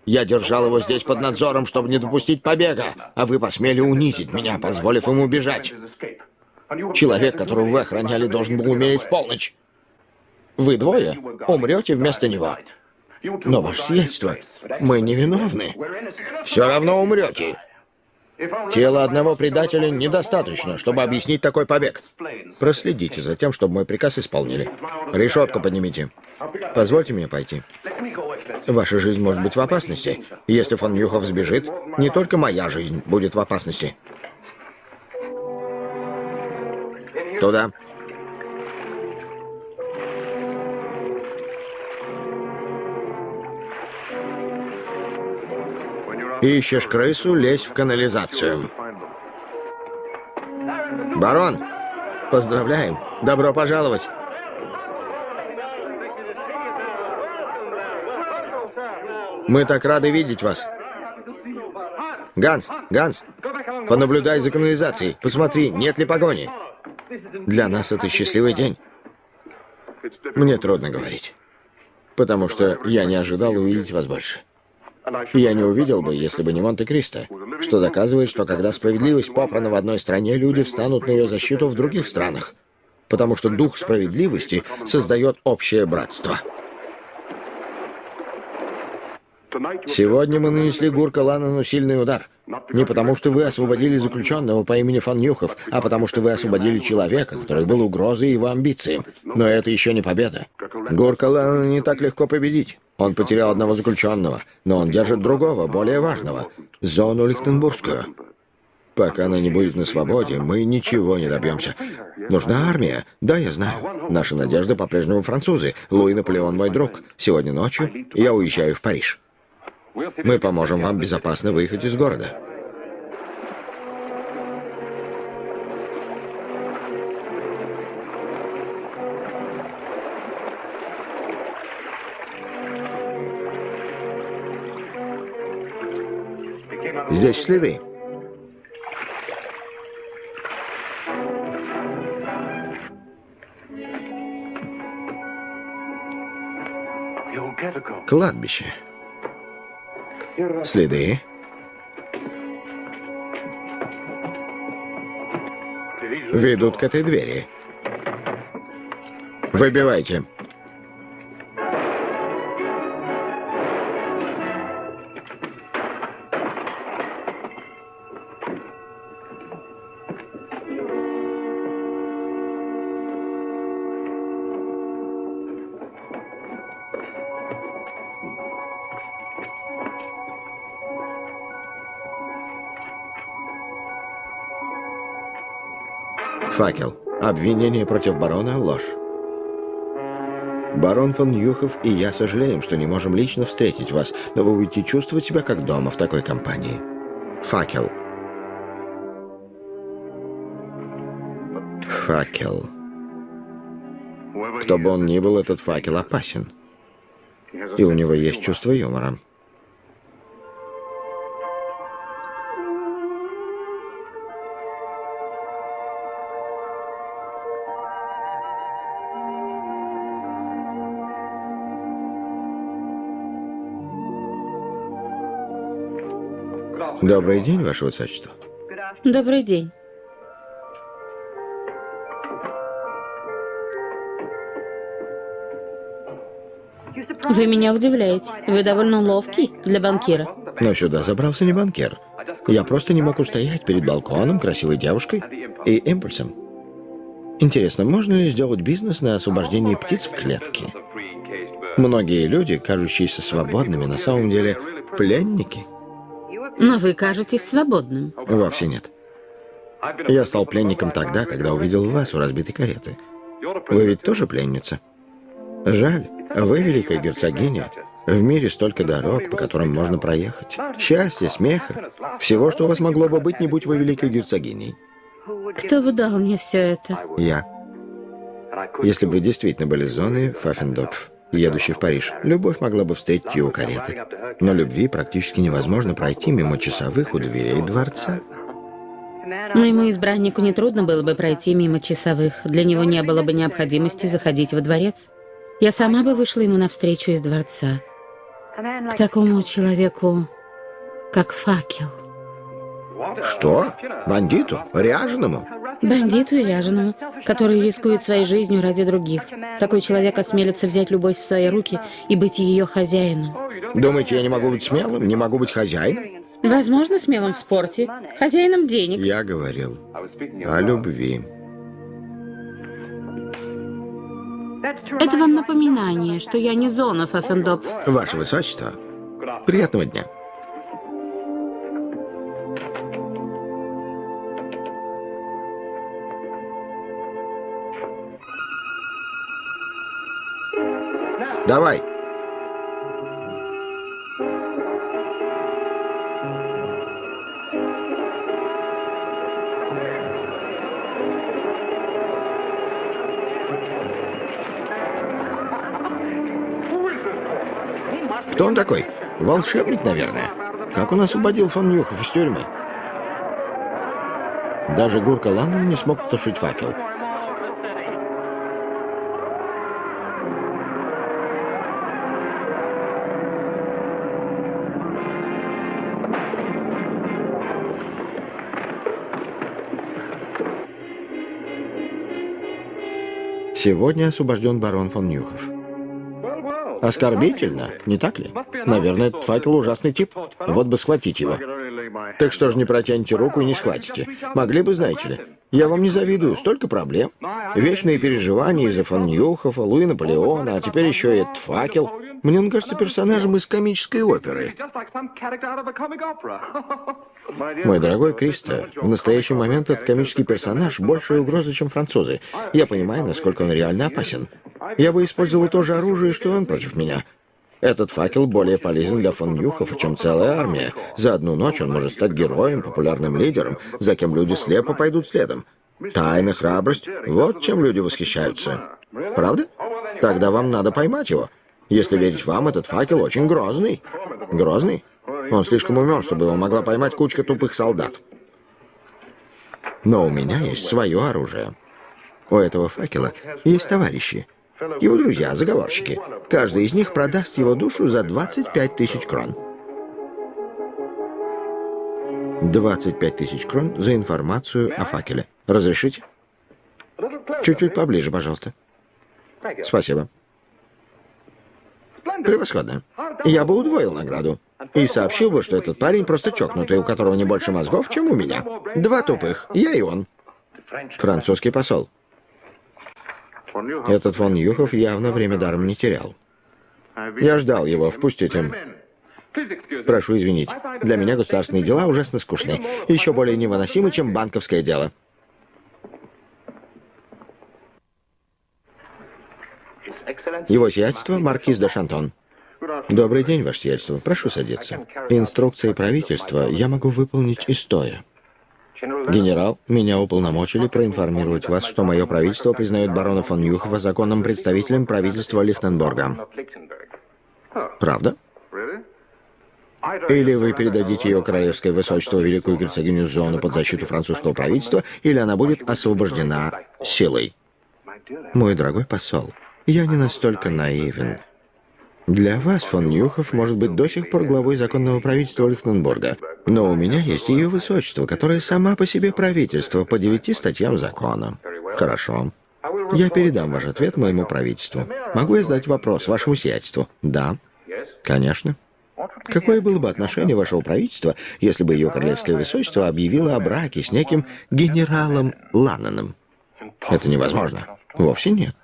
Я держал его здесь под надзором, чтобы не допустить побега, а вы посмели унизить меня, позволив ему бежать. Человек, которого вы охраняли, должен был умереть в полночь. Вы двое умрете вместо него. Но ваше сиятельство, мы невиновны. Все равно умрете. Тело одного предателя недостаточно, чтобы объяснить такой побег. Проследите за тем, чтобы мой приказ исполнили. Решетку поднимите. Позвольте мне пойти. Ваша жизнь может быть в опасности. Если фон Юхов сбежит, не только моя жизнь будет в опасности. Туда. Ищешь крысу, лезь в канализацию. Барон, поздравляем. Добро пожаловать. Мы так рады видеть вас. Ганс, Ганс, понаблюдай за канализацией. Посмотри, нет ли погони. Для нас это счастливый день. Мне трудно говорить, потому что я не ожидал увидеть вас больше. Я не увидел бы, если бы не Монте-Кристо, что доказывает, что когда справедливость попрана в одной стране, люди встанут на ее защиту в других странах, потому что дух справедливости создает общее братство. Сегодня мы нанесли Гурка Ланану сильный удар. Не потому, что вы освободили заключенного по имени Фан Нюхов, а потому, что вы освободили человека, который был угрозой его амбициям. Но это еще не победа. Гурка Ланана не так легко победить. Он потерял одного заключенного, но он держит другого, более важного — зону Лихтенбургскую. Пока она не будет на свободе, мы ничего не добьемся. Нужна армия. Да, я знаю. Наша надежда по-прежнему французы. Луи Наполеон мой друг. Сегодня ночью я уезжаю в Париж. Мы поможем вам безопасно выехать из города. Здесь следы. Кладбище. Следы. Ведут к этой двери. Выбивайте. Факел. Обвинение против барона – ложь. Барон фон Юхов и я сожалеем, что не можем лично встретить вас, но вы будете чувствовать себя как дома в такой компании. Факел. Факел. Кто бы он ни был, этот факел опасен. И у него есть чувство юмора. Добрый день, Ваше Высочество. Добрый день. Вы меня удивляете. Вы довольно ловкий для банкира. Но сюда забрался не банкир. Я просто не мог устоять перед балконом, красивой девушкой и импульсом. Интересно, можно ли сделать бизнес на освобождении птиц в клетке? Многие люди, кажущиеся свободными, на самом деле пленники. Но вы кажетесь свободным. Вовсе нет. Я стал пленником тогда, когда увидел вас у разбитой кареты. Вы ведь тоже пленница? Жаль, вы великая герцогиня. В мире столько дорог, по которым можно проехать. Счастья, смеха. Всего, что у вас могло бы быть, не будь вы великой герцогиней. Кто бы дал мне все это? Я. Если бы действительно были зоны Фаффендопф, едущий в Париж, любовь могла бы встретить ее у кареты. Но любви практически невозможно пройти мимо часовых у дверей дворца. Моему избраннику нетрудно было бы пройти мимо часовых. Для него не было бы необходимости заходить во дворец. Я сама бы вышла ему навстречу из дворца. К такому человеку, как факел. Что? Бандиту? Ряженому? Бандиту и ряженому, который рискует своей жизнью ради других. Такой человек осмелится взять любовь в свои руки и быть ее хозяином. Думаете, я не могу быть смелым? Не могу быть хозяином? Возможно, смелым в спорте, хозяином денег. Я говорил о любви. Это вам напоминание, что я не зона Фаффендоп. Ваше Высочество, приятного дня. Давай. Кто он такой? Волшебник, наверное. Как он освободил фон Нюхов из тюрьмы? Даже Гурка Ланнон не смог потушить факел. Сегодня освобожден барон фон Нюхов. Оскорбительно, не так ли? Наверное, этот факел ужасный тип. Вот бы схватить его. Так что же не протянете руку и не схватите? Могли бы, знаете ли. Я вам не завидую, столько проблем. Вечные переживания из-за фон Ньюхофа, Луи Наполеона, а теперь еще и этот факел. Мне он кажется персонажем из комической оперы. Мой дорогой Кристо, в настоящий момент этот комический персонаж большая угроза, чем французы. Я понимаю, насколько он реально опасен. Я бы использовал то же оружие, что он против меня. Этот факел более полезен для фон Нюхова, чем целая армия. За одну ночь он может стать героем, популярным лидером, за кем люди слепо пойдут следом. Тайна, храбрость — вот чем люди восхищаются. Правда? Тогда вам надо поймать его. Если верить вам, этот факел очень грозный. Грозный? Он слишком умен, чтобы его могла поймать кучка тупых солдат. Но у меня есть свое оружие. У этого факела есть товарищи. Его друзья, заговорщики. Каждый из них продаст его душу за 25 тысяч крон. 25 тысяч крон за информацию о факеле. Разрешите? Чуть-чуть поближе, пожалуйста. Спасибо. Превосходно. Я бы удвоил награду. И сообщил бы, что этот парень просто чокнутый, у которого не больше мозгов, чем у меня. Два тупых. Я и он. Французский посол. Этот фон Юхов явно время даром не терял. Я ждал его. Впустите. Прошу извинить. Для меня государственные дела ужасно скучны. Еще более невыносимы, чем банковское дело. Его сиятельство маркиз де Шантон. Добрый день, ваше сиятельство. Прошу садиться. Инструкции правительства я могу выполнить и стоя. Генерал, меня уполномочили проинформировать вас, что мое правительство признает барона фон Юхова законным представителем правительства Лихтенборга. Правда? Или вы передадите ее королевское высочество великую герцогиню Зону под защиту французского правительства, или она будет освобождена силой. Мой дорогой посол, я не настолько наивен. Для вас фон Нюхов может быть до сих пор главой законного правительства Лихтенбурга. Но у меня есть ее высочество, которое сама по себе правительство по девяти статьям закона. Хорошо. Я передам ваш ответ моему правительству. Могу я задать вопрос вашему сиятельству? Да. Конечно. Какое было бы отношение вашего правительства, если бы ее королевское высочество объявило о браке с неким генералом Ланноном? Это невозможно. Вовсе нет.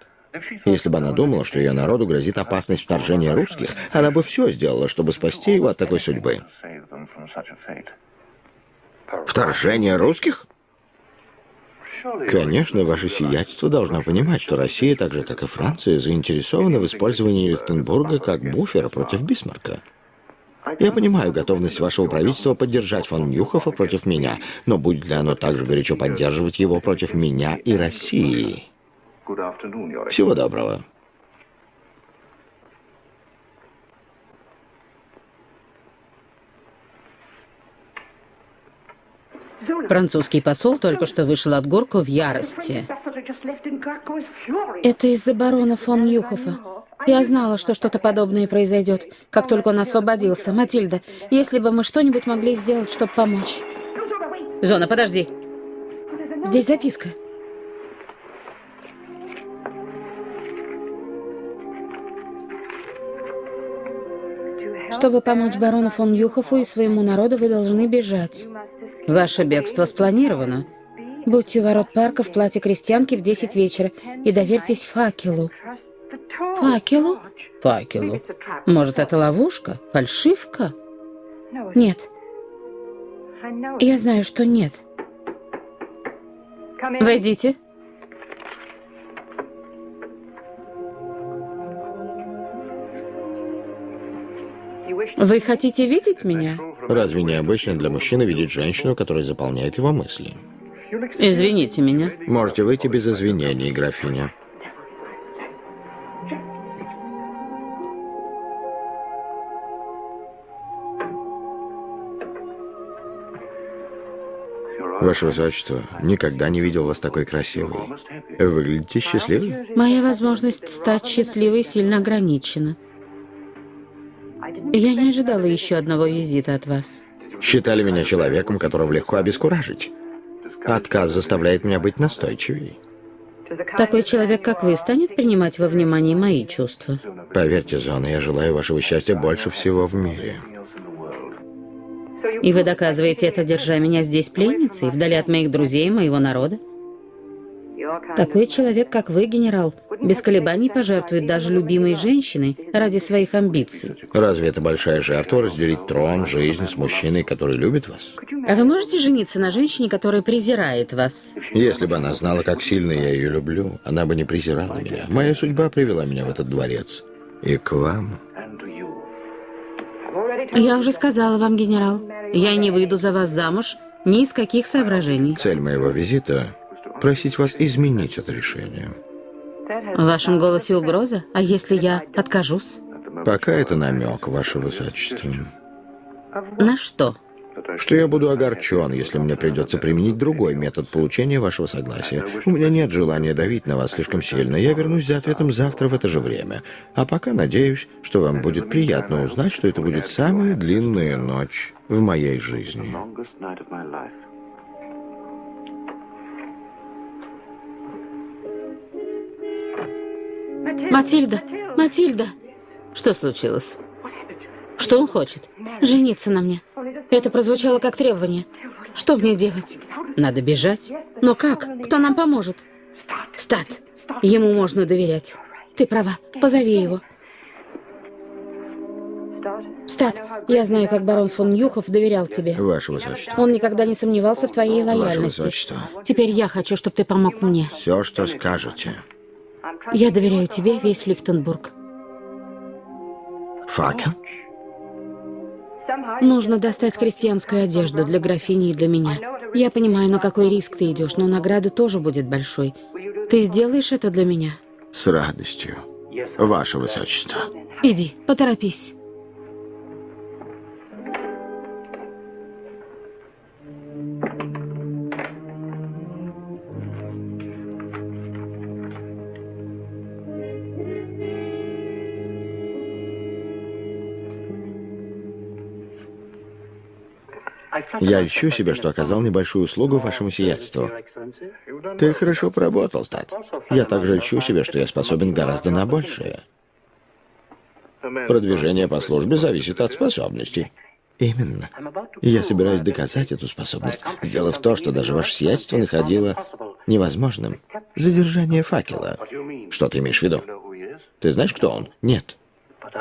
Если бы она думала, что ее народу грозит опасность вторжения русских, она бы все сделала, чтобы спасти его от такой судьбы. Вторжение русских? Конечно, ваше сиятельство должно понимать, что Россия, так же как и Франция, заинтересована в использовании Лихтенбурга как буфера против Бисмарка. Я понимаю готовность вашего правительства поддержать фон Нюхофа против меня, но будет ли оно также горячо поддерживать его против меня и России? Всего доброго. Французский посол только что вышел от горку в ярости. Это из-за барона фон Юхофа. Я знала, что что-то подобное произойдет, как только он освободился. Матильда, если бы мы что-нибудь могли сделать, чтобы помочь. Зона, подожди. Здесь записка. Чтобы помочь барону фон Юхофу и своему народу, вы должны бежать. Ваше бегство спланировано. Будьте у ворот парка в платье крестьянки в 10 вечера и доверьтесь факелу. Факелу? Факелу. Может, это ловушка? Фальшивка? Нет. Я знаю, что нет. Войдите. Вы хотите видеть меня? Разве не обычно для мужчины видеть женщину, которая заполняет его мысли? Извините меня. Можете выйти без извинений, графиня. Ваше Высочество, никогда не видел вас такой красивой. Выглядите счастливой? Моя возможность стать счастливой сильно ограничена. Я не ожидала еще одного визита от вас. Считали меня человеком, которого легко обескуражить. Отказ заставляет меня быть настойчивее. Такой человек, как вы, станет принимать во внимание мои чувства? Поверьте, Зона, я желаю вашего счастья больше всего в мире. И вы доказываете это, держа меня здесь пленницей, вдали от моих друзей и моего народа? Такой человек, как вы, генерал, без колебаний пожертвует даже любимой женщиной ради своих амбиций. Разве это большая жертва разделить трон, жизнь с мужчиной, который любит вас? А вы можете жениться на женщине, которая презирает вас? Если бы она знала, как сильно я ее люблю, она бы не презирала меня. Моя судьба привела меня в этот дворец. И к вам. Я уже сказала вам, генерал, я не выйду за вас замуж ни из каких соображений. Цель моего визита — просить вас изменить это решение. В вашем голосе угроза? А если я откажусь? Пока это намек, ваше высочество. На что? Что я буду огорчен, если мне придется применить другой метод получения вашего согласия. У меня нет желания давить на вас слишком сильно. Я вернусь за ответом завтра в это же время. А пока надеюсь, что вам будет приятно узнать, что это будет самая длинная ночь в моей жизни. Матильда! Матильда! Что случилось? Что он хочет? Жениться на мне. Это прозвучало как требование. Что мне делать? Надо бежать. Но как? Кто нам поможет? Стат. Ему можно доверять. Ты права. Позови его. Стат, я знаю, как барон фон Юхов доверял тебе. Ваше Высочество. Он никогда не сомневался в твоей лояльности. Ваше Высочество. Теперь я хочу, чтобы ты помог мне. Все, что скажете. Я доверяю тебе весь Лихтенбург. Факел? Нужно достать крестьянскую одежду для графини и для меня. Я понимаю, на какой риск ты идешь, но награда тоже будет большой. Ты сделаешь это для меня? С радостью. Ваше Высочество. Иди, поторопись. Я ищу себе, что оказал небольшую услугу вашему сиятельству. Ты хорошо поработал, Стат. Я также ищу себе, что я способен гораздо на большее. Продвижение по службе зависит от способностей. Именно. Я собираюсь доказать эту способность, сделав то, что даже ваше сиятельство находило невозможным. Задержание факела. Что ты имеешь в виду? Ты знаешь, кто он? Нет.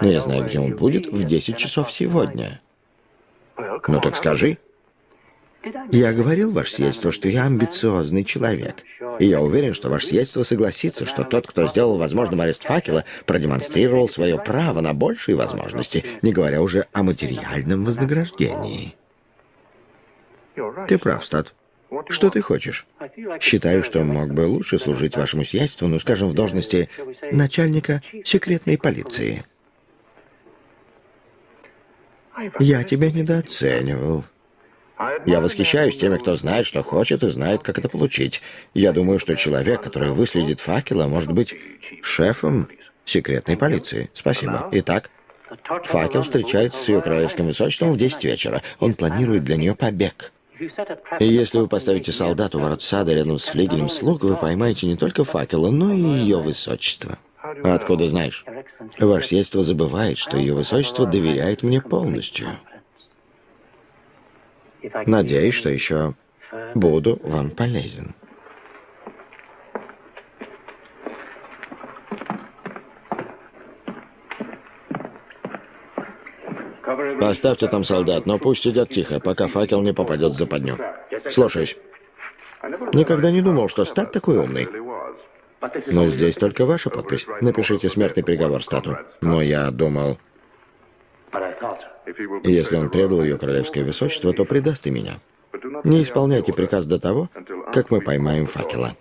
Но я знаю, где он будет в 10 часов сегодня. Ну так скажи. Я говорил, ваше сиятельство, что я амбициозный человек. И я уверен, что ваше сиятельство согласится, что тот, кто сделал возможным арест факела, продемонстрировал свое право на большие возможности, не говоря уже о материальном вознаграждении. Ты прав, Стат. Что ты хочешь? Считаю, что мог бы лучше служить вашему сиятельству, ну, скажем, в должности начальника секретной полиции. Я тебя недооценивал. Я восхищаюсь теми, кто знает, что хочет, и знает, как это получить. Я думаю, что человек, который выследит факела, может быть шефом секретной полиции. Спасибо. Итак, факел встречается с ее королевским высочеством в 10 вечера. Он планирует для нее побег. И если вы поставите солдат у ворот сада рядом с флигелем слуг, вы поймаете не только факела, но и ее высочество. Откуда знаешь? Ваше сиятельство забывает, что ее высочество доверяет мне полностью. Надеюсь, что еще буду вам полезен. Поставьте там солдат, но пусть сидят тихо, пока факел не попадет в западню. Слушаюсь. Никогда не думал, что Стат такой умный. Но здесь только ваша подпись. Напишите смертный приговор Стату. Но я думал... Если он предал ее королевское высочество, то предаст и меня. Не исполняйте приказ до того, как мы поймаем факела.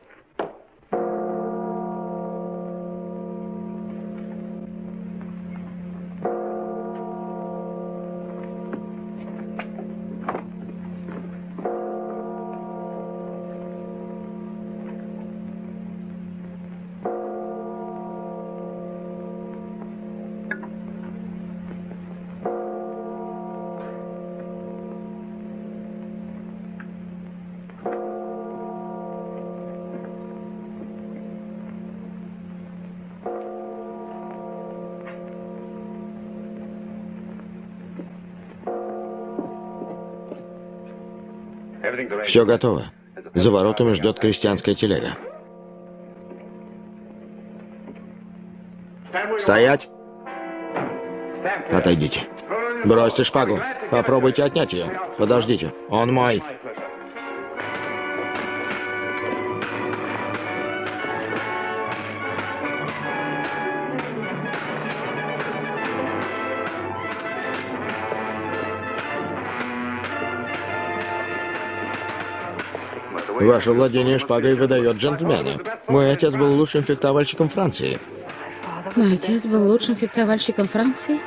Все готово. За воротами ждет крестьянская телега. Стоять! Отойдите. Бросьте шпагу. Попробуйте отнять ее. Подождите. Он мой. Ваше владение шпагой выдает джентльмена. Мой отец был лучшим фехтовальщиком Франции. Мой отец был лучшим фехтовальщиком Франции?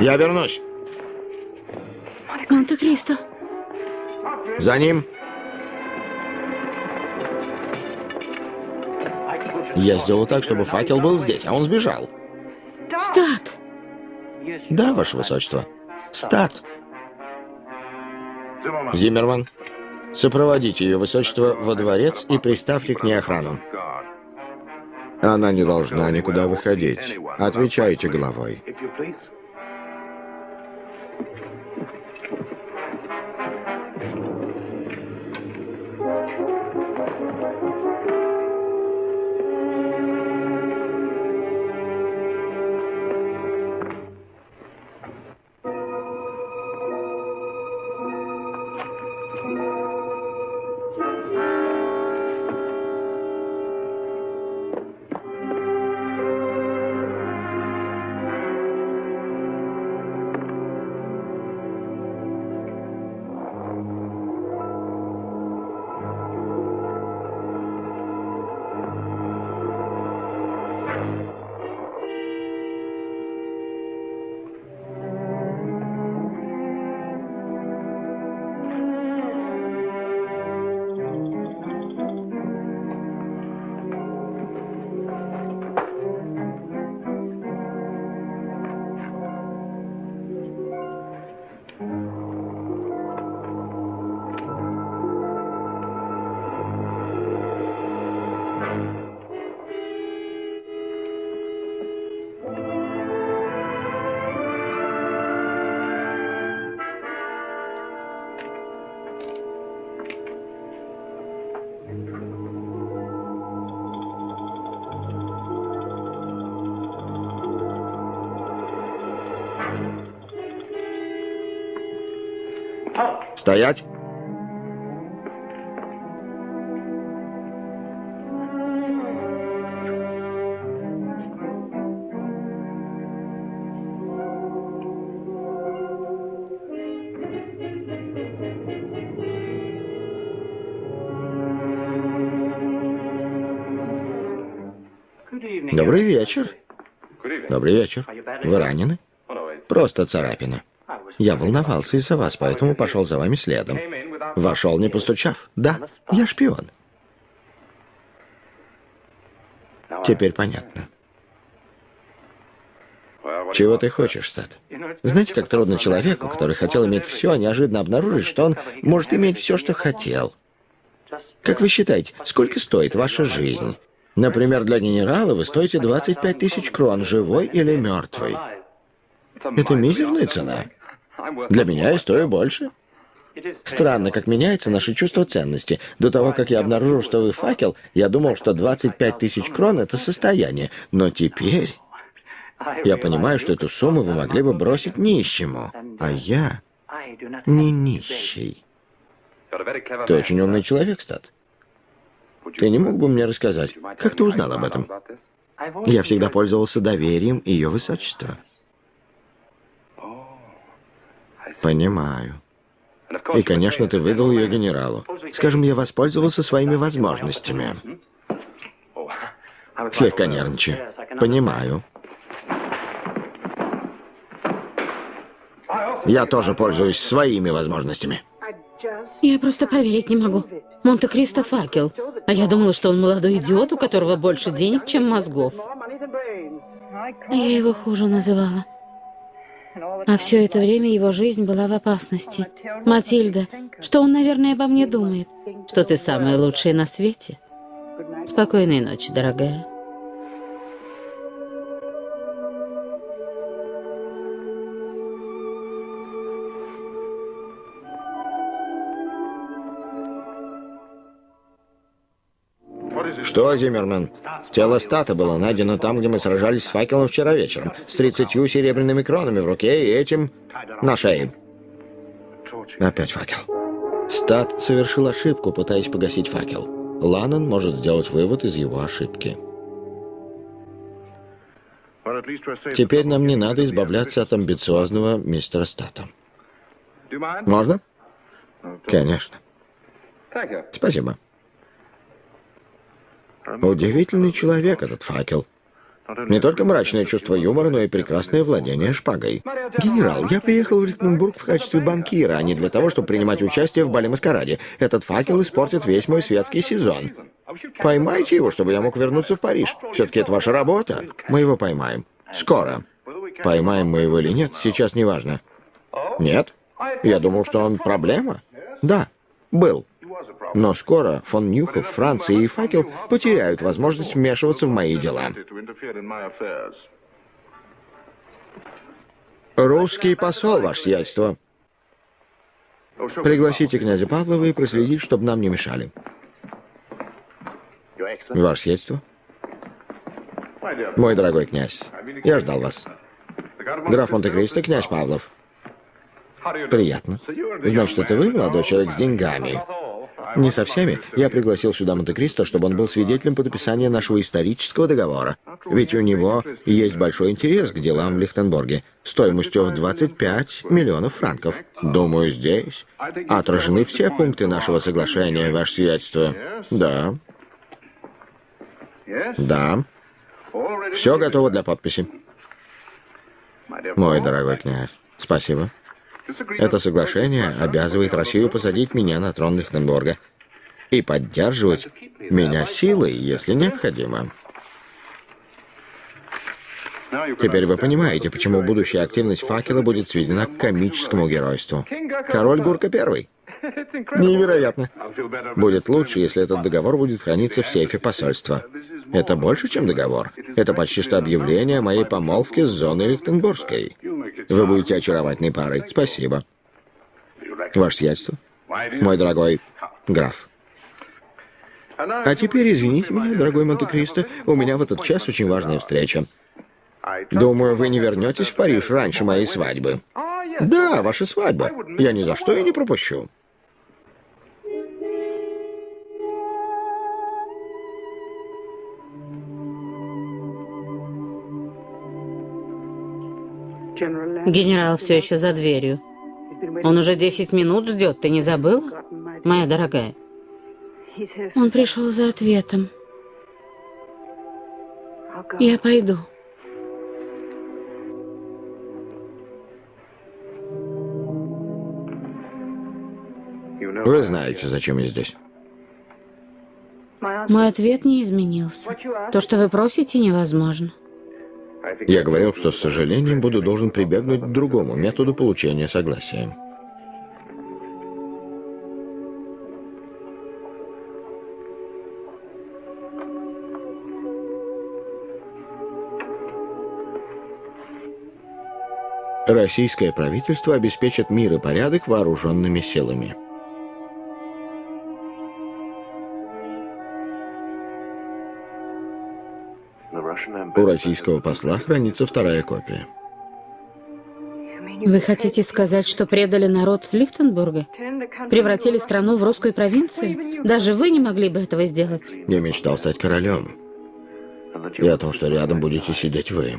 Я вернусь. Монте-Кристо. За ним. Я сделал так, чтобы факел был здесь, а он сбежал. Стат! Да, ваше высочество. Стат! Зиммерман, сопроводите ее высочество во дворец и приставьте к ней охрану. Она не должна никуда выходить. Отвечайте головой. Стоять! Добрый вечер. Добрый вечер. Вы ранены? Просто царапина. Я волновался из-за вас, поэтому пошел за вами следом. Вошел, не постучав. Да, я шпион. Теперь понятно. Чего ты хочешь, Стат? Знаете, как трудно человеку, который хотел иметь все, неожиданно обнаружить, что он может иметь все, что хотел. Как вы считаете, сколько стоит ваша жизнь? Например, для генерала вы стоите 25 тысяч крон, живой или мертвый. Это мизерная цена. Для меня я стою больше. Странно, как меняется наше чувство ценности. До того, как я обнаружил, что вы факел, я думал, что 25 тысяч крон — это состояние. Но теперь я понимаю, что эту сумму вы могли бы бросить нищему. А я не нищий. Ты очень умный человек, Стат. Ты не мог бы мне рассказать, как ты узнал об этом? Я всегда пользовался доверием ее высочества. Понимаю. И, конечно, ты выдал ее генералу. Скажем, я воспользовался своими возможностями. Слегка нервничаю. Понимаю. Я тоже пользуюсь своими возможностями. Я просто поверить не могу. Монте-Кристо факел. А я думала, что он молодой идиот, у которого больше денег, чем мозгов. Я его хуже называла. А все это время его жизнь была в опасности. Матильда, что он, наверное, обо мне думает? Что ты самая лучшая на свете? Спокойной ночи, дорогая. Что, Зиммерман? Тело Стата было найдено там, где мы сражались с факелом вчера вечером, с тридцатью серебряными кронами в руке и этим на шее. Опять факел. Стат совершил ошибку, пытаясь погасить факел. Ланнон может сделать вывод из его ошибки. Теперь нам не надо избавляться от амбициозного мистера Стата. Можно? Конечно. Спасибо. Удивительный человек этот факел. Не только мрачное чувство юмора, но и прекрасное владение шпагой. Генерал, я приехал в Рихтенбург в качестве банкира, а не для того, чтобы принимать участие в бале-маскараде. Этот факел испортит весь мой светский сезон. Поймайте его, чтобы я мог вернуться в Париж. Все-таки это ваша работа. Мы его поймаем. Скоро. Поймаем мы его или нет, сейчас не важно. Нет? Я думал, что он проблема. Да, был. Но скоро фон Нюхов, Франция и Факел потеряют возможность вмешиваться в мои дела. Русский посол, ваше сиятельство. Пригласите князя Павлова и проследить, чтобы нам не мешали. Ваше сиятельство. Мой дорогой князь, я ждал вас. Граф Монте-Кристо, князь Павлов. Приятно. Значит, это вы, молодой человек с деньгами. Не со всеми. Я пригласил сюда Монте-Кристо, чтобы он был свидетелем подписания нашего исторического договора. Ведь у него есть большой интерес к делам в Лихтенборге, стоимостью в 25 миллионов франков. Думаю, здесь отражены все пункты нашего соглашения, ваше сиятельство. Да. Да. Все готово для подписи. Мой дорогой князь, спасибо. Это соглашение обязывает Россию посадить меня на трон Лихтенбурга и поддерживать меня силой, если необходимо. Теперь вы понимаете, почему будущая активность факела будет сведена к комическому геройству. Король Гурка Первый. Невероятно. Будет лучше, если этот договор будет храниться в сейфе посольства. Это больше, чем договор. Это почти что объявление о моей помолвке с зоной Лихтенбургской. Вы будете очаровательной парой. Спасибо. Ваше сиятельство. Мой дорогой граф. А теперь извините меня, дорогой Монте-Кристо, у меня в этот час очень важная встреча. Думаю, вы не вернетесь в Париж раньше моей свадьбы. Да, ваша свадьба. Я ни за что ее не пропущу. Генерал все еще за дверью. Он уже десять минут ждет, ты не забыла, моя дорогая? Он пришел за ответом. Я пойду. Вы знаете, зачем я здесь. Мой ответ не изменился. То, что вы просите, невозможно. Я говорил, что с сожалением буду должен прибегнуть к другому методу получения согласия. Российское правительство обеспечит мир и порядок вооруженными силами. У российского посла хранится вторая копия. Вы хотите сказать, что предали народ Лихтенбурга? Превратили страну в русскую провинцию? Даже вы не могли бы этого сделать? Я мечтал стать королем. И о том, что рядом будете сидеть вы.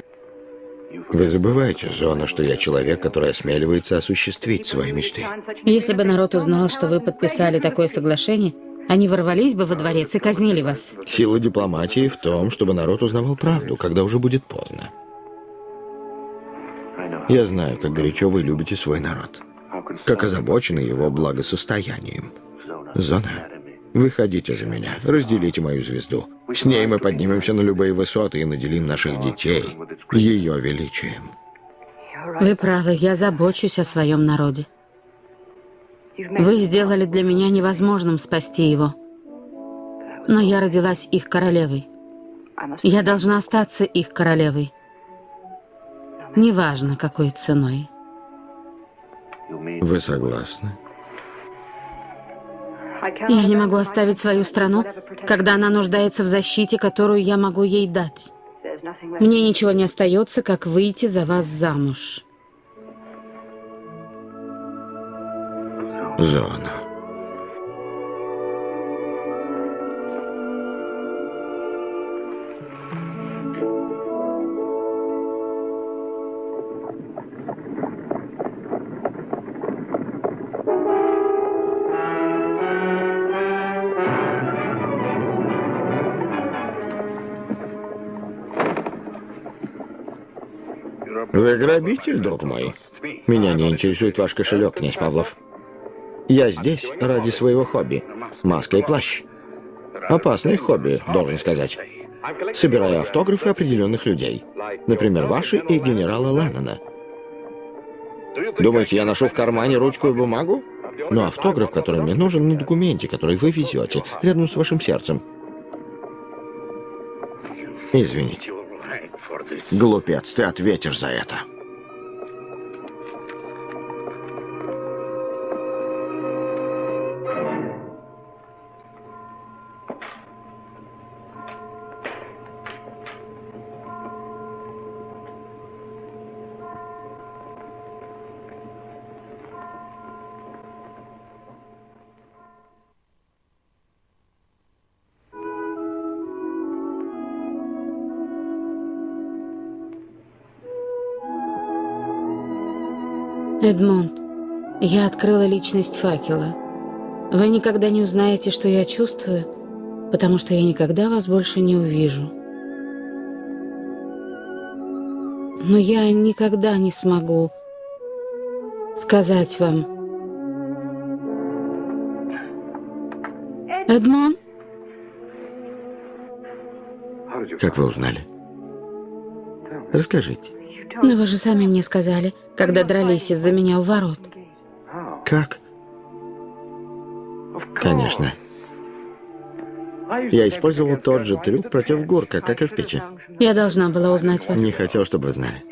Вы забываете, Зона, что я человек, который осмеливается осуществить свои мечты. Если бы народ узнал, что вы подписали такое соглашение, они ворвались бы во дворец и казнили вас. Сила дипломатии в том, чтобы народ узнавал правду, когда уже будет поздно. Я знаю, как горячо вы любите свой народ. Как озабочены его благосостоянием. Зона, выходите за меня, разделите мою звезду. С ней мы поднимемся на любые высоты и наделим наших детей ее величием. Вы правы, я забочусь о своем народе. Вы сделали для меня невозможным спасти его. Но я родилась их королевой. Я должна остаться их королевой. Неважно, какой ценой. Вы согласны? Я не могу оставить свою страну, когда она нуждается в защите, которую я могу ей дать. Мне ничего не остается, как выйти за вас замуж. Зона. Вы грабитель, друг мой? Меня не интересует ваш кошелек, князь Павлов. Я здесь ради своего хобби. Маска и плащ. Опасное хобби, должен сказать. Собираю автографы определенных людей. Например, ваши и генерала Леннона. Думаете, я ношу в кармане ручку и бумагу? Но автограф, который мне нужен на документе, который вы везете, рядом с вашим сердцем. Извините. Глупец, ты ответишь за это. Эдмонд, я открыла личность факела. Вы никогда не узнаете, что я чувствую, потому что я никогда вас больше не увижу. Но я никогда не смогу сказать вам. Эдмон? Как вы узнали? Расскажите. Но вы же сами мне сказали, когда дрались из-за меня у ворот. Как? Конечно. Я использовал тот же трюк против Горка, как и в печи. Я должна была узнать вас. Не хотел, чтобы вы знали.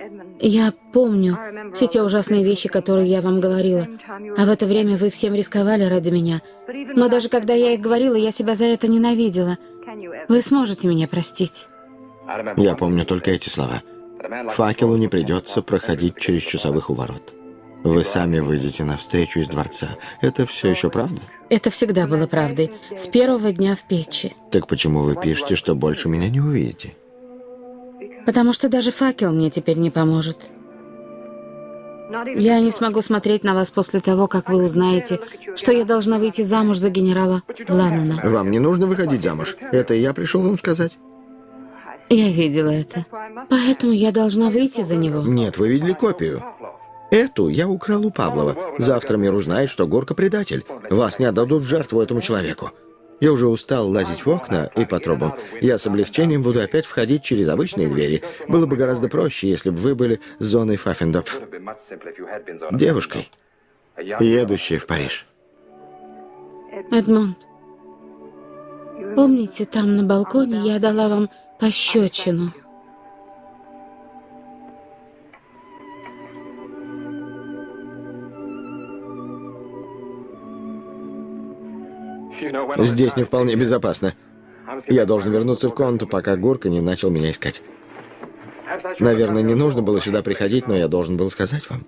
Я помню все те ужасные вещи, которые я вам говорила. А в это время вы всем рисковали ради меня. Но даже когда я их говорила, я себя за это ненавидела. Вы сможете меня простить? Я помню только эти слова. Факелу не придется проходить через часовых у ворот. Вы сами выйдете навстречу из дворца. Это все еще правда? Это всегда было правдой. С первого дня в печи. Так почему вы пишете, что больше меня не увидите? Потому что даже факел мне теперь не поможет. Я не смогу смотреть на вас после того, как вы узнаете, что я должна выйти замуж за генерала Ланнена. Вам не нужно выходить замуж. Это я пришел вам сказать. Я видела это. Поэтому я должна выйти за него. Нет, вы видели копию. Эту я украл у Павлова. Завтра мир узнает, что Горка предатель. Вас не отдадут в жертву этому человеку. Я уже устал лазить в окна и по трубам. Я с облегчением буду опять входить через обычные двери. Было бы гораздо проще, если бы вы были зоной Фаффендопф. Девушкой, едущей в Париж. Эдмонд, помните, там на балконе я дала вам пощечину? Здесь не вполне безопасно. Я должен вернуться в комнату, пока Горка не начал меня искать. Наверное, не нужно было сюда приходить, но я должен был сказать вам.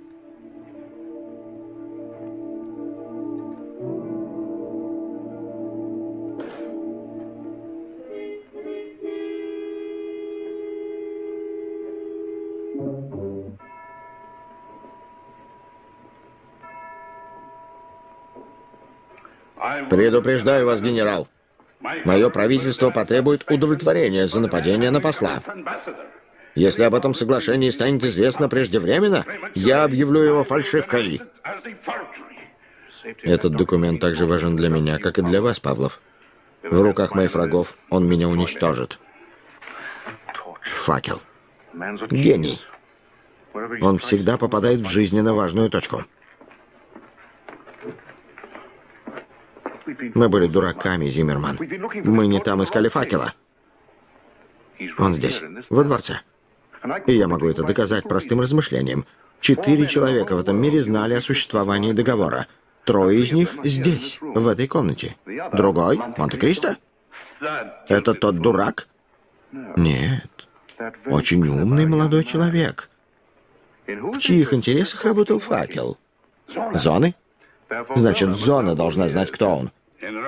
Предупреждаю вас, генерал. Мое правительство потребует удовлетворения за нападение на посла. Если об этом соглашении станет известно преждевременно, я объявлю его фальшивкой. Этот документ также важен для меня, как и для вас, Павлов. В руках моих врагов он меня уничтожит. Факел. Гений. Он всегда попадает в жизненно важную точку. Мы были дураками, Зиммерман. Мы не там искали факела. Он здесь, во дворце. И я могу это доказать простым размышлением. Четыре человека в этом мире знали о существовании договора. Трое из них здесь, в этой комнате. Другой — Монте-Кристо? Это тот дурак? Нет. Очень умный молодой человек. В чьих интересах работал факел? Зоны? Значит, зона должна знать, кто он.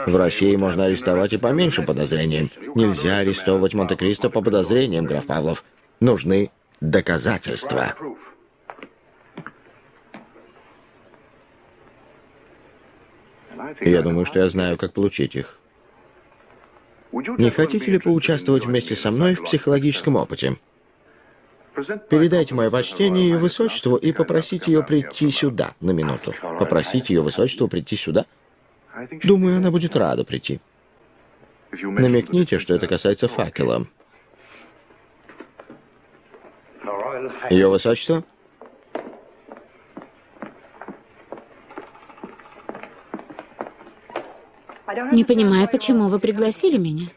В России можно арестовать и по меньшим подозрениям. Нельзя арестовывать Монте-Кристо по подозрениям, граф Павлов. Нужны доказательства. Я думаю, что я знаю, как получить их. Не хотите ли поучаствовать вместе со мной в психологическом опыте? Передайте мое почтение ее высочеству и попросите ее прийти сюда на минуту. Попросите ее высочество прийти сюда. Думаю, она будет рада прийти. Намекните, что это касается факела. Ее высочество? Не понимаю, почему вы пригласили меня.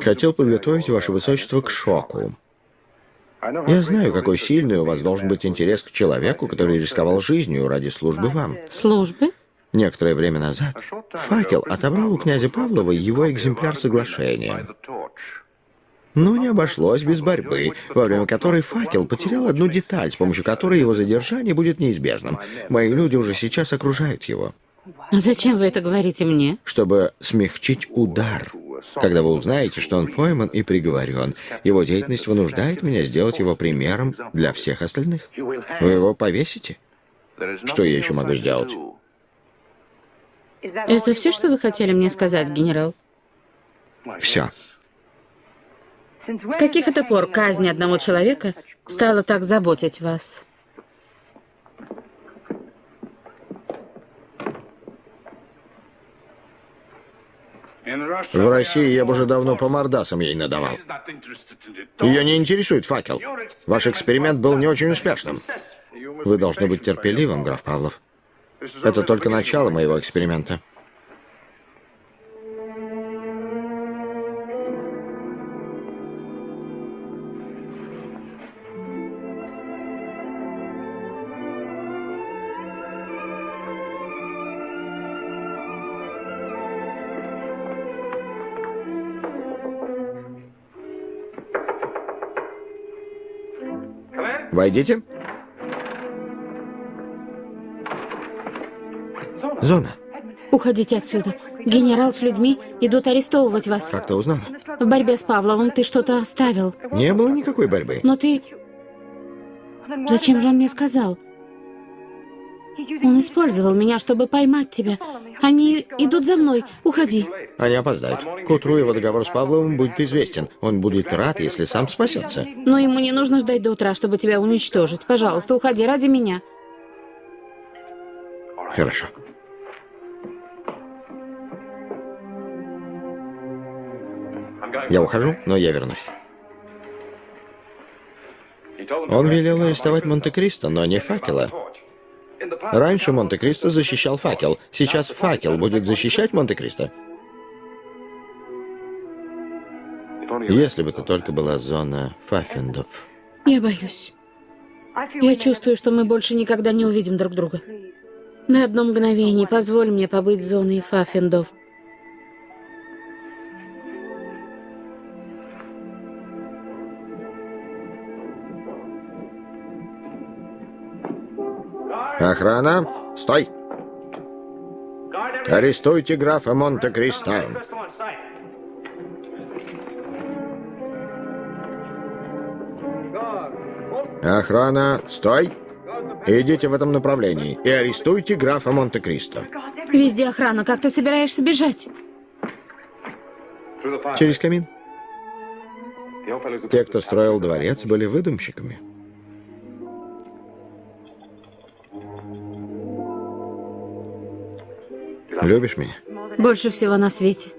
Хотел подготовить ваше высочество к шоку. Я знаю, какой сильный у вас должен быть интерес к человеку, который рисковал жизнью ради службы вам. Службы? Некоторое время назад факел отобрал у князя Павлова его экземпляр соглашения. Но не обошлось без борьбы, во время которой факел потерял одну деталь, с помощью которой его задержание будет неизбежным. Мои люди уже сейчас окружают его. Зачем вы это говорите мне? Чтобы смягчить удар. Когда вы узнаете, что он пойман и приговорен, его деятельность вынуждает меня сделать его примером для всех остальных. Вы его повесите? Что я еще могу сделать? Это все, что вы хотели мне сказать, генерал? Все. С каких это пор казнь одного человека стала так заботить вас? В России я бы уже давно по мордасам ей надавал. Ее не интересует факел. Ваш эксперимент был не очень успешным. Вы должны быть терпеливым, граф Павлов. Это только начало моего эксперимента. Войдите. Зона. Уходите отсюда. Генерал с людьми идут арестовывать вас. Как ты узнала? В борьбе с Павловым ты что-то оставил. Не было никакой борьбы. Но ты... Зачем же он мне сказал? Он использовал меня, чтобы поймать тебя. Они идут за мной. Уходи. Они опоздают. К утру его договор с Павловым будет известен. Он будет рад, если сам спасется. Но ему не нужно ждать до утра, чтобы тебя уничтожить. Пожалуйста, уходи ради меня. Хорошо. Я ухожу, но я вернусь. Он велел арестовать Монте-Кристо, но не факела. Раньше Монте-Кристо защищал факел. Сейчас факел будет защищать Монте-Кристо. Если бы это только была зона Фаффиндов. Я боюсь. Я чувствую, что мы больше никогда не увидим друг друга. На одно мгновение позволь мне побыть зоной Фаффиндов. Охрана, стой! Арестуйте графа Монте-Кристо. Охрана, стой! Идите в этом направлении и арестуйте графа Монте-Кристо. Везде охрана. Как ты собираешься бежать? Через камин. Те, кто строил дворец, были выдумщиками. Любишь меня? Больше всего на свете.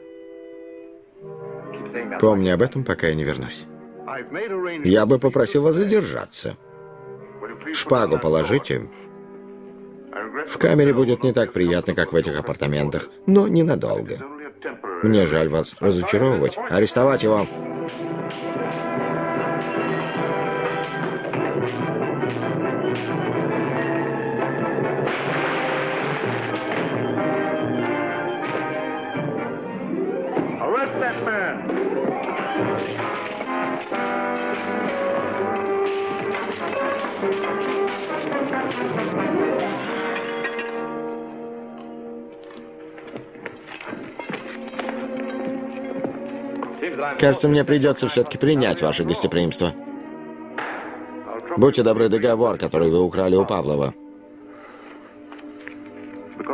Помни об этом, пока я не вернусь. Я бы попросил вас задержаться. Шпагу положите. В камере будет не так приятно, как в этих апартаментах, но ненадолго. Мне жаль вас разочаровывать. Арестовать его. Кажется, мне придется все-таки принять ваше гостеприимство. Будьте добры, договор, который вы украли у Павлова.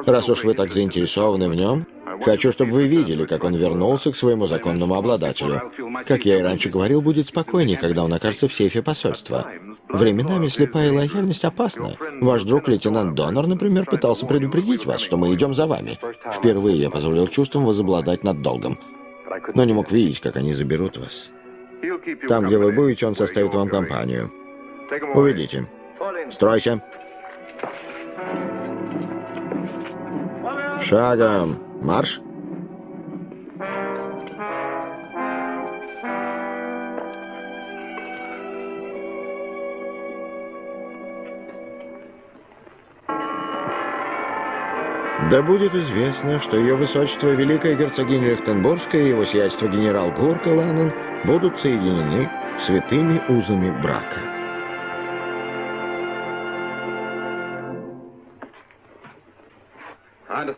Раз уж вы так заинтересованы в нем, хочу, чтобы вы видели, как он вернулся к своему законному обладателю. Как я и раньше говорил, будет спокойнее, когда он окажется в сейфе посольства. Временами слепая лояльность опасна. Ваш друг, лейтенант Донор, например, пытался предупредить вас, что мы идем за вами. Впервые я позволил чувствам возобладать над долгом но не мог видеть, как они заберут вас. Там, где вы будете, он составит вам компанию. Уведите. Стройся. Шагом. Марш. Да будет известно, что ее высочество Великая Герцогиня Лихтенбургская и его сиятельство генерал Гурка Ланен будут соединены святыми узами брака.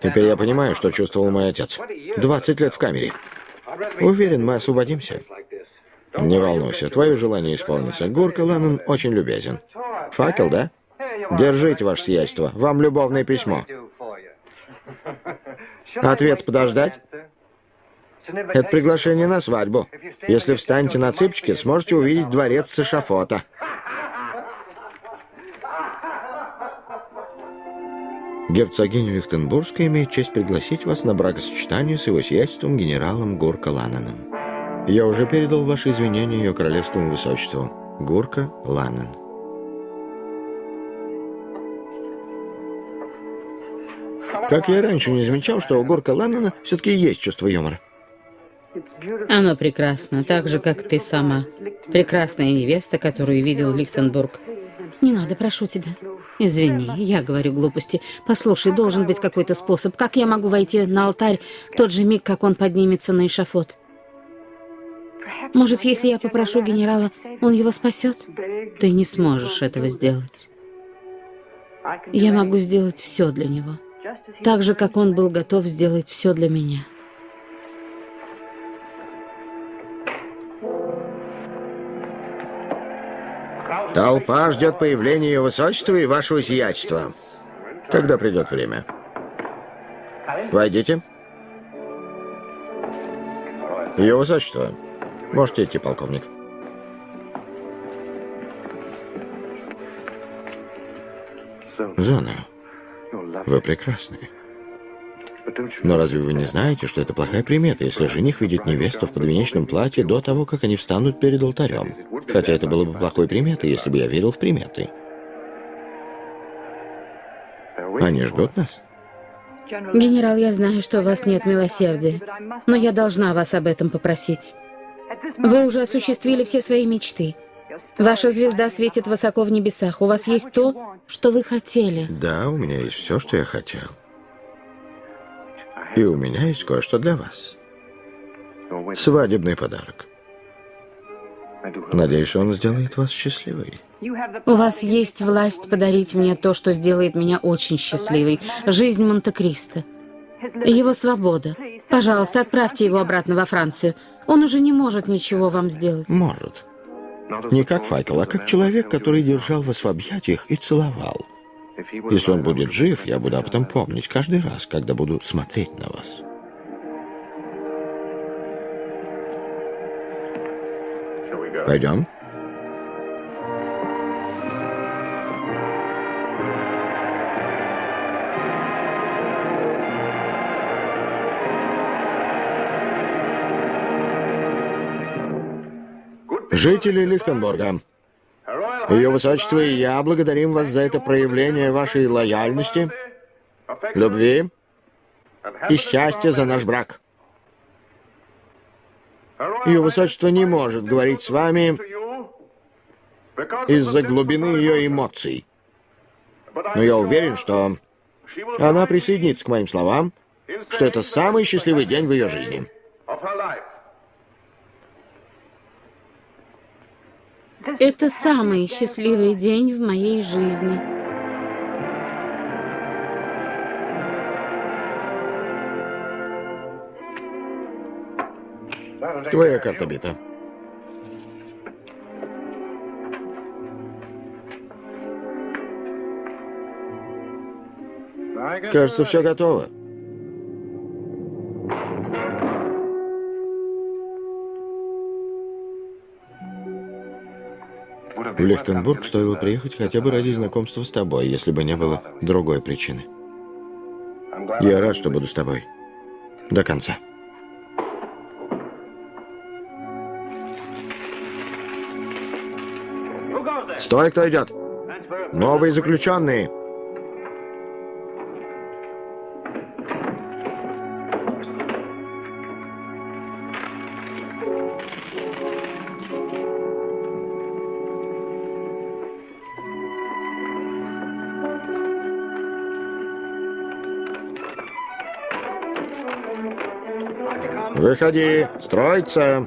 Теперь я понимаю, что чувствовал мой отец. 20 лет в камере. Уверен, мы освободимся. Не волнуйся, твое желание исполнится. Гурка Ланен очень любезен. Факел, да? Держите, ваше сиятельство. Вам любовное письмо. Ответ подождать? Это приглашение на свадьбу. Если встанете на цыпочки, сможете увидеть дворец с эшафота. Герцогиня Лихтенбургская имеет честь пригласить вас на бракосочетание с его сиятельством генералом Гурка Лананом. Я уже передал ваши извинения ее королевскому высочеству. Гурка Ланан. Как я раньше не замечал, что у Горка Ланнона все-таки есть чувство юмора. Оно прекрасно, так же, как ты сама. Прекрасная невеста, которую видел Лихтенбург. Не надо, прошу тебя. Извини, я говорю глупости. Послушай, должен быть какой-то способ. Как я могу войти на алтарь в тот же миг, как он поднимется на эшафот? Может, если я попрошу генерала, он его спасет? Ты не сможешь этого сделать. Я могу сделать все для него. Так же, как он был готов сделать все для меня. Толпа ждет появления ее высочества и вашего сиятельства. Когда придет время. Войдите. Ее высочество. Можете идти, полковник. Зона, вы прекрасны. Но разве вы не знаете, что это плохая примета, если жених видит невесту в подвенечном платье до того, как они встанут перед алтарем? Хотя это было бы плохой приметой, если бы я верил в приметы. Они ждут нас? Генерал, я знаю, что у вас нет милосердия, но я должна вас об этом попросить. Вы уже осуществили все свои мечты. Ваша звезда светит высоко в небесах. У вас есть то, что вы хотели. Да, у меня есть все, что я хотел. И у меня есть кое-что для вас. Свадебный подарок. Надеюсь, он сделает вас счастливой. У вас есть власть подарить мне то, что сделает меня очень счастливой. Жизнь Монте-Кристо. Его свобода. Пожалуйста, отправьте его обратно во Францию. Он уже не может ничего вам сделать. Может. Не как Файкл, а как человек, который держал вас в объятиях и целовал. Если он будет жив, я буду об этом помнить каждый раз, когда буду смотреть на вас. Пойдем? Жители Лихтенбурга, Ее Высочество и я благодарим вас за это проявление вашей лояльности, любви и счастья за наш брак. Ее Высочество не может говорить с вами из-за глубины ее эмоций. Но я уверен, что она присоединится к моим словам, что это самый счастливый день в ее жизни. Это самый счастливый день в моей жизни. Твоя карта бита. Кажется, все готово. В Лихтенбург стоило приехать хотя бы ради знакомства с тобой, если бы не было другой причины. Я рад, что буду с тобой. До конца. Стой, кто идет! Новые заключенные! Выходи, строиться.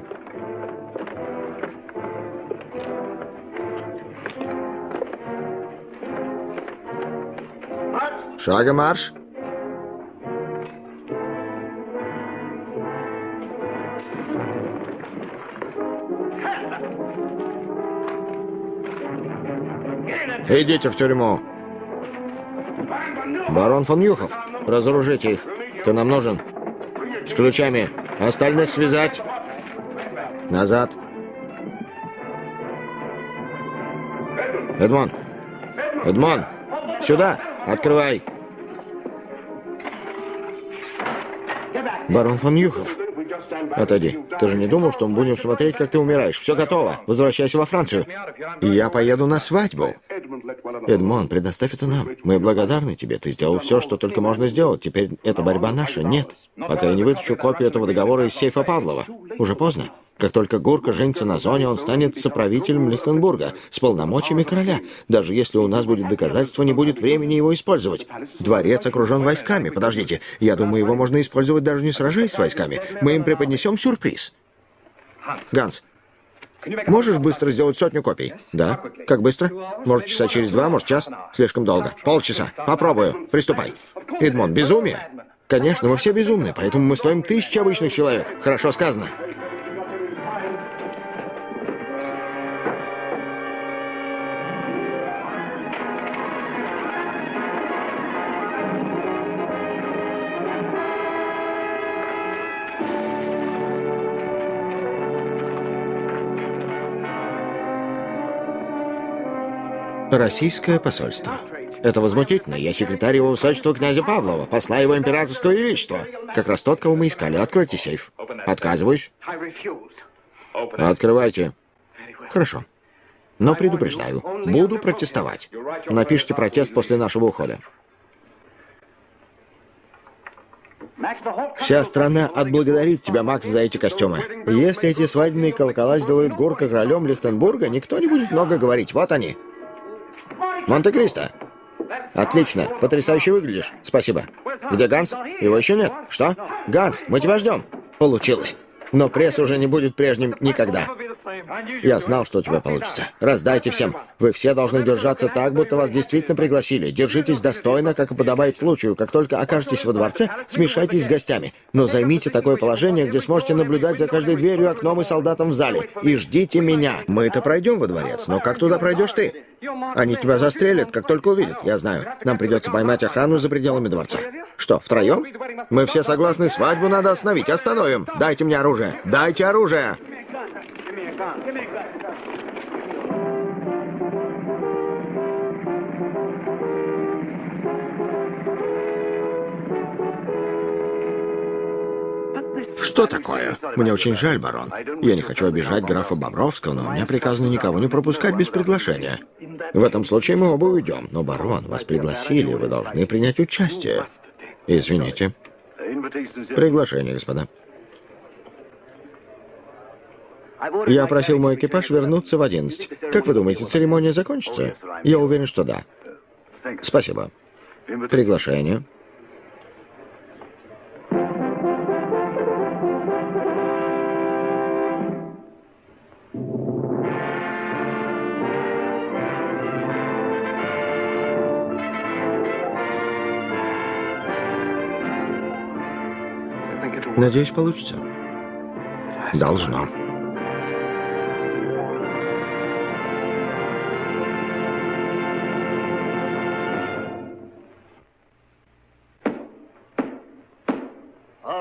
Шагом марш. Идите в тюрьму. Барон фон Юхов, разоружите их. Ты нам нужен. С ключами. Остальных связать. Назад. Эдмон. Эдмон. Сюда. Открывай. Барон фон Юхов. Отойди. Ты же не думал, что мы будем смотреть, как ты умираешь? Все готово. Возвращайся во Францию. И я поеду на свадьбу. Эдмон, предоставь это нам. Мы благодарны тебе. Ты сделал все, что только можно сделать. Теперь эта борьба наша. Нет. Пока я не вытащу копию этого договора из сейфа Павлова. Уже поздно. Как только Гурка женится на зоне, он станет соправителем Лихтенбурга с полномочиями короля. Даже если у нас будет доказательство, не будет времени его использовать. Дворец окружен войсками. Подождите, я думаю, его можно использовать даже не сражаясь с войсками. Мы им преподнесем сюрприз. Ганс, можешь быстро сделать сотню копий? Да. Как быстро? Может, часа через два, может, час? Слишком долго. Полчаса. Попробую. Приступай. Эдмон, безумие? Конечно, мы все безумны, поэтому мы стоим тысячи обычных человек. Хорошо сказано. Российское посольство. Это возмутительно. Я секретарь его высочества князя Павлова, посла его императорского величества. Как раз тот, кого мы искали. Откройте сейф. Отказываюсь. Открывайте. Хорошо. Но предупреждаю, буду протестовать. Напишите протест после нашего ухода. Вся страна отблагодарит тебя, Макс, за эти костюмы. Если эти свадебные колокола сделают Горка королем Лихтенбурга, никто не будет много говорить. Вот они. Монте-Кристо. Отлично. Потрясающе выглядишь. Спасибо. Где Ганс? Его еще нет. Что? Ганс, мы тебя ждем. Получилось. Но пресс уже не будет прежним никогда. Я знал, что у тебя получится. Раздайте всем. Вы все должны держаться так, будто вас действительно пригласили. Держитесь достойно, как и подобает случаю. Как только окажетесь во дворце, смешайтесь с гостями. Но займите такое положение, где сможете наблюдать за каждой дверью, окном и солдатом в зале. И ждите меня. Мы-то пройдем во дворец, но как туда пройдешь ты? Они тебя застрелят, как только увидят. Я знаю. Нам придется поймать охрану за пределами дворца. Что, втроем? Мы все согласны, свадьбу надо остановить. Остановим. Дайте мне оружие. Дайте оружие. Что такое? Мне очень жаль, барон. Я не хочу обижать графа Бобровского, но мне приказано никого не пропускать без приглашения. В этом случае мы оба уйдем. Но, барон, вас пригласили, вы должны принять участие. Извините. Приглашение, господа. Я просил мой экипаж вернуться в 11. Как вы думаете, церемония закончится? Я уверен, что да. Спасибо. Приглашение. Надеюсь, получится. Должно.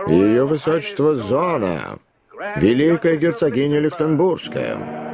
Ее высочество Зона, великая герцогиня Лихтенбургская.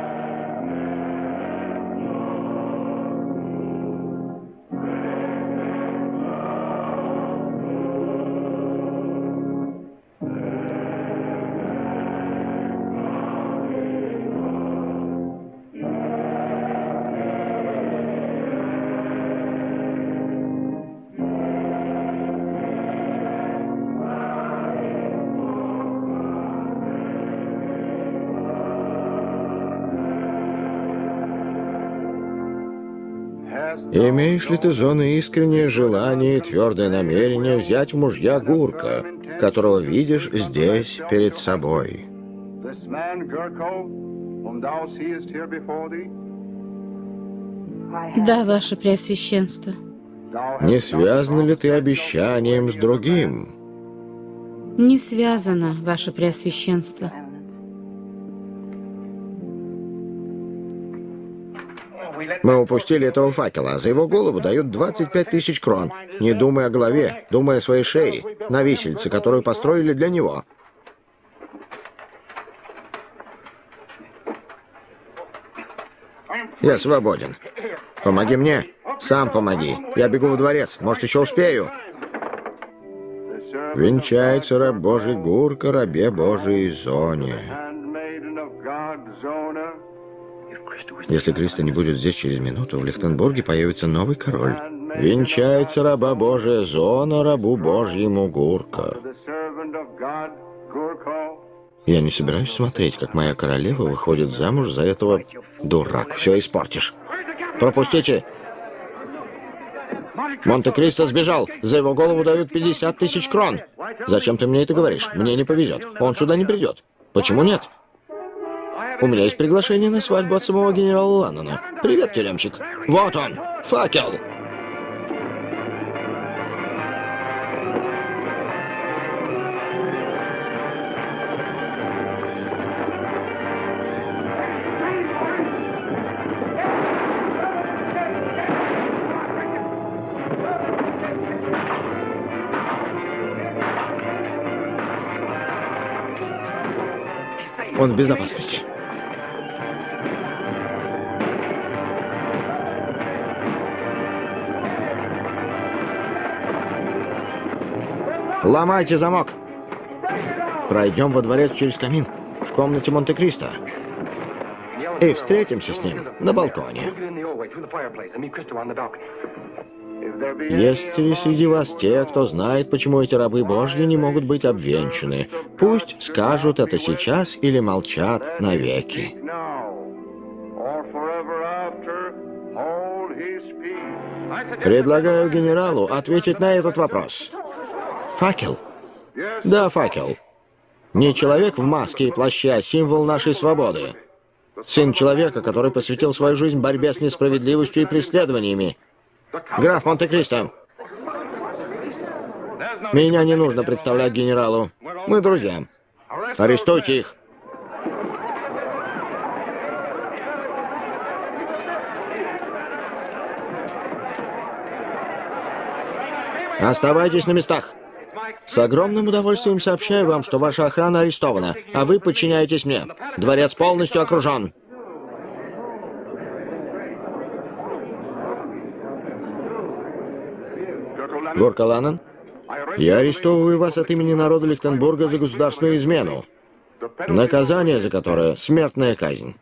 Имеешь ли ты, Зона, искреннее желание и твердое намерение взять в мужья Гурка, которого видишь здесь перед собой? Да, ваше Преосвященство. Не связано ли ты обещанием с другим? Не связано, ваше Преосвященство. Мы упустили этого факела, а за его голову дают 25 тысяч крон. Не думая о голове, думая о своей шее, на висельце, которую построили для него. Я свободен. Помоги мне. Сам помоги. Я бегу в дворец. Может, еще успею. Венчается раб Божий Гурка, рабе Божией Зоне. Если Криста не будет здесь через минуту, в Лихтенбурге появится новый король. Венчается раба Божия зона рабу Божьему Гурка. Я не собираюсь смотреть, как моя королева выходит замуж за этого... Дурак, все испортишь. Пропустите! Монте-Кристо сбежал. За его голову дают 50 тысяч крон. Зачем ты мне это говоришь? Мне не повезет. Он сюда не придет. Почему нет? У меня есть приглашение на свадьбу от самого генерала Ланнона. Привет, тюремщик. Вот он, факел. Он в безопасности. Ломайте замок. Пройдем во дворец через камин в комнате Монте-Кристо. И встретимся с ним на балконе. Есть ли среди вас те, кто знает, почему эти рабы Божьи не могут быть обвенчаны? Пусть скажут это сейчас или молчат навеки. Предлагаю генералу ответить на этот вопрос. Факел? Да, факел. Не человек в маске и плаще, а символ нашей свободы. Сын человека, который посвятил свою жизнь борьбе с несправедливостью и преследованиями. Граф Монте-Кристо. Меня не нужно представлять генералу. Мы друзья. Арестуйте их. Оставайтесь на местах. С огромным удовольствием сообщаю вам, что ваша охрана арестована, а вы подчиняетесь мне. Дворец полностью окружен. Горка Ланнон, я арестовываю вас от имени народа Лихтенбурга за государственную измену. Наказание за которое — смертная казнь.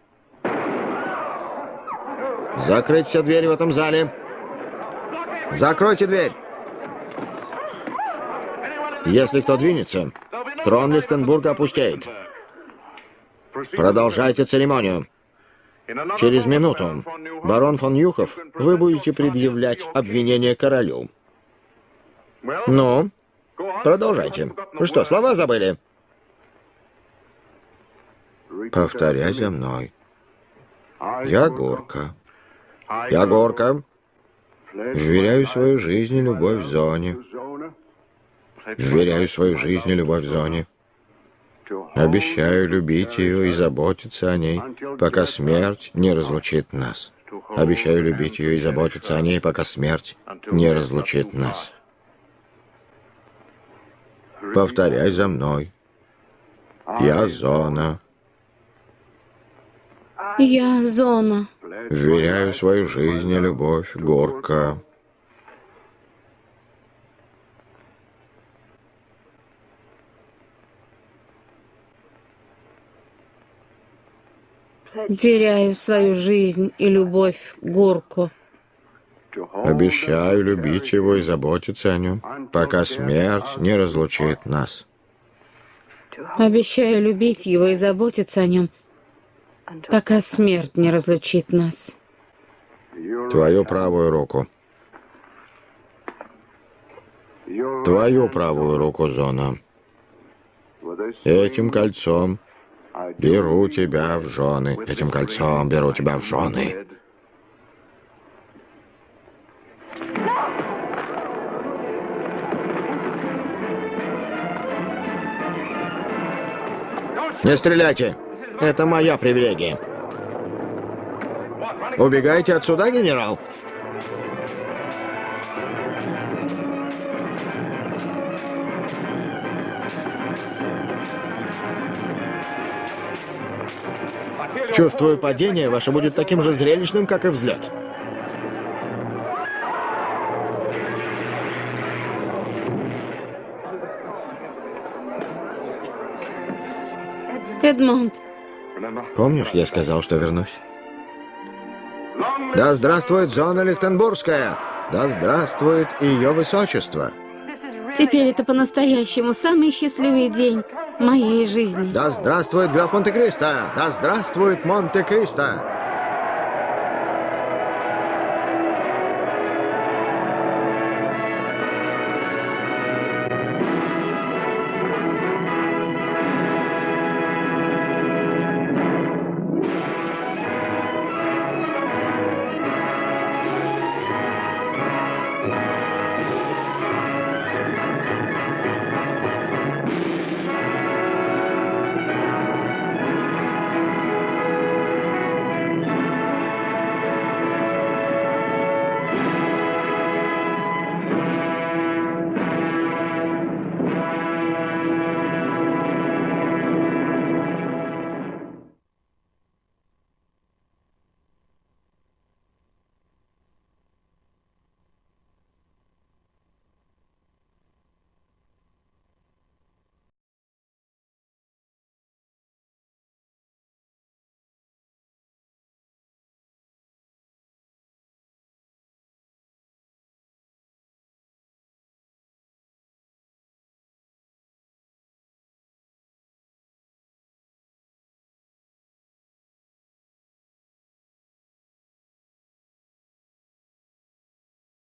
Закрыть все двери в этом зале. Закройте дверь. Если кто двинется, трон Лихтенбурга опустеет. Продолжайте церемонию. Через минуту, барон фон Юхов, вы будете предъявлять обвинение королю. Ну, продолжайте. Что, слова забыли? Повторяй за мной. Я Горка. Я Горка. Вверяю свою жизнь и любовь в зоне. Вверяю свою жизнь и любовь зоне. Обещаю любить ее и заботиться о ней, пока смерть не разлучит нас. Обещаю любить ее и заботиться о ней, пока смерть не разлучит нас. Повторяй за мной. Я зона. Я зона. Вверяю свою жизнь и любовь, горка. Вверяю свою жизнь и любовь Горку. Обещаю любить его и заботиться о нем, пока смерть не разлучит нас. Обещаю любить его и заботиться о нем, пока смерть не разлучит нас. Твою правую руку. Твою правую руку, Зона. Этим кольцом беру тебя в жены. Этим кольцом беру тебя в жены. Не стреляйте. Это моя привилегия. Убегайте отсюда, генерал? Чувствую, падение ваше будет таким же зрелищным, как и взлет. Эдмонд, Помнишь, я сказал, что вернусь? Да здравствует зона Лихтенбургская! Да здравствует ее высочество! теперь это по-настоящему самый счастливый день моей жизни. Да здравствует граф Монте-Кристо! Да здравствует Монте-Кристо!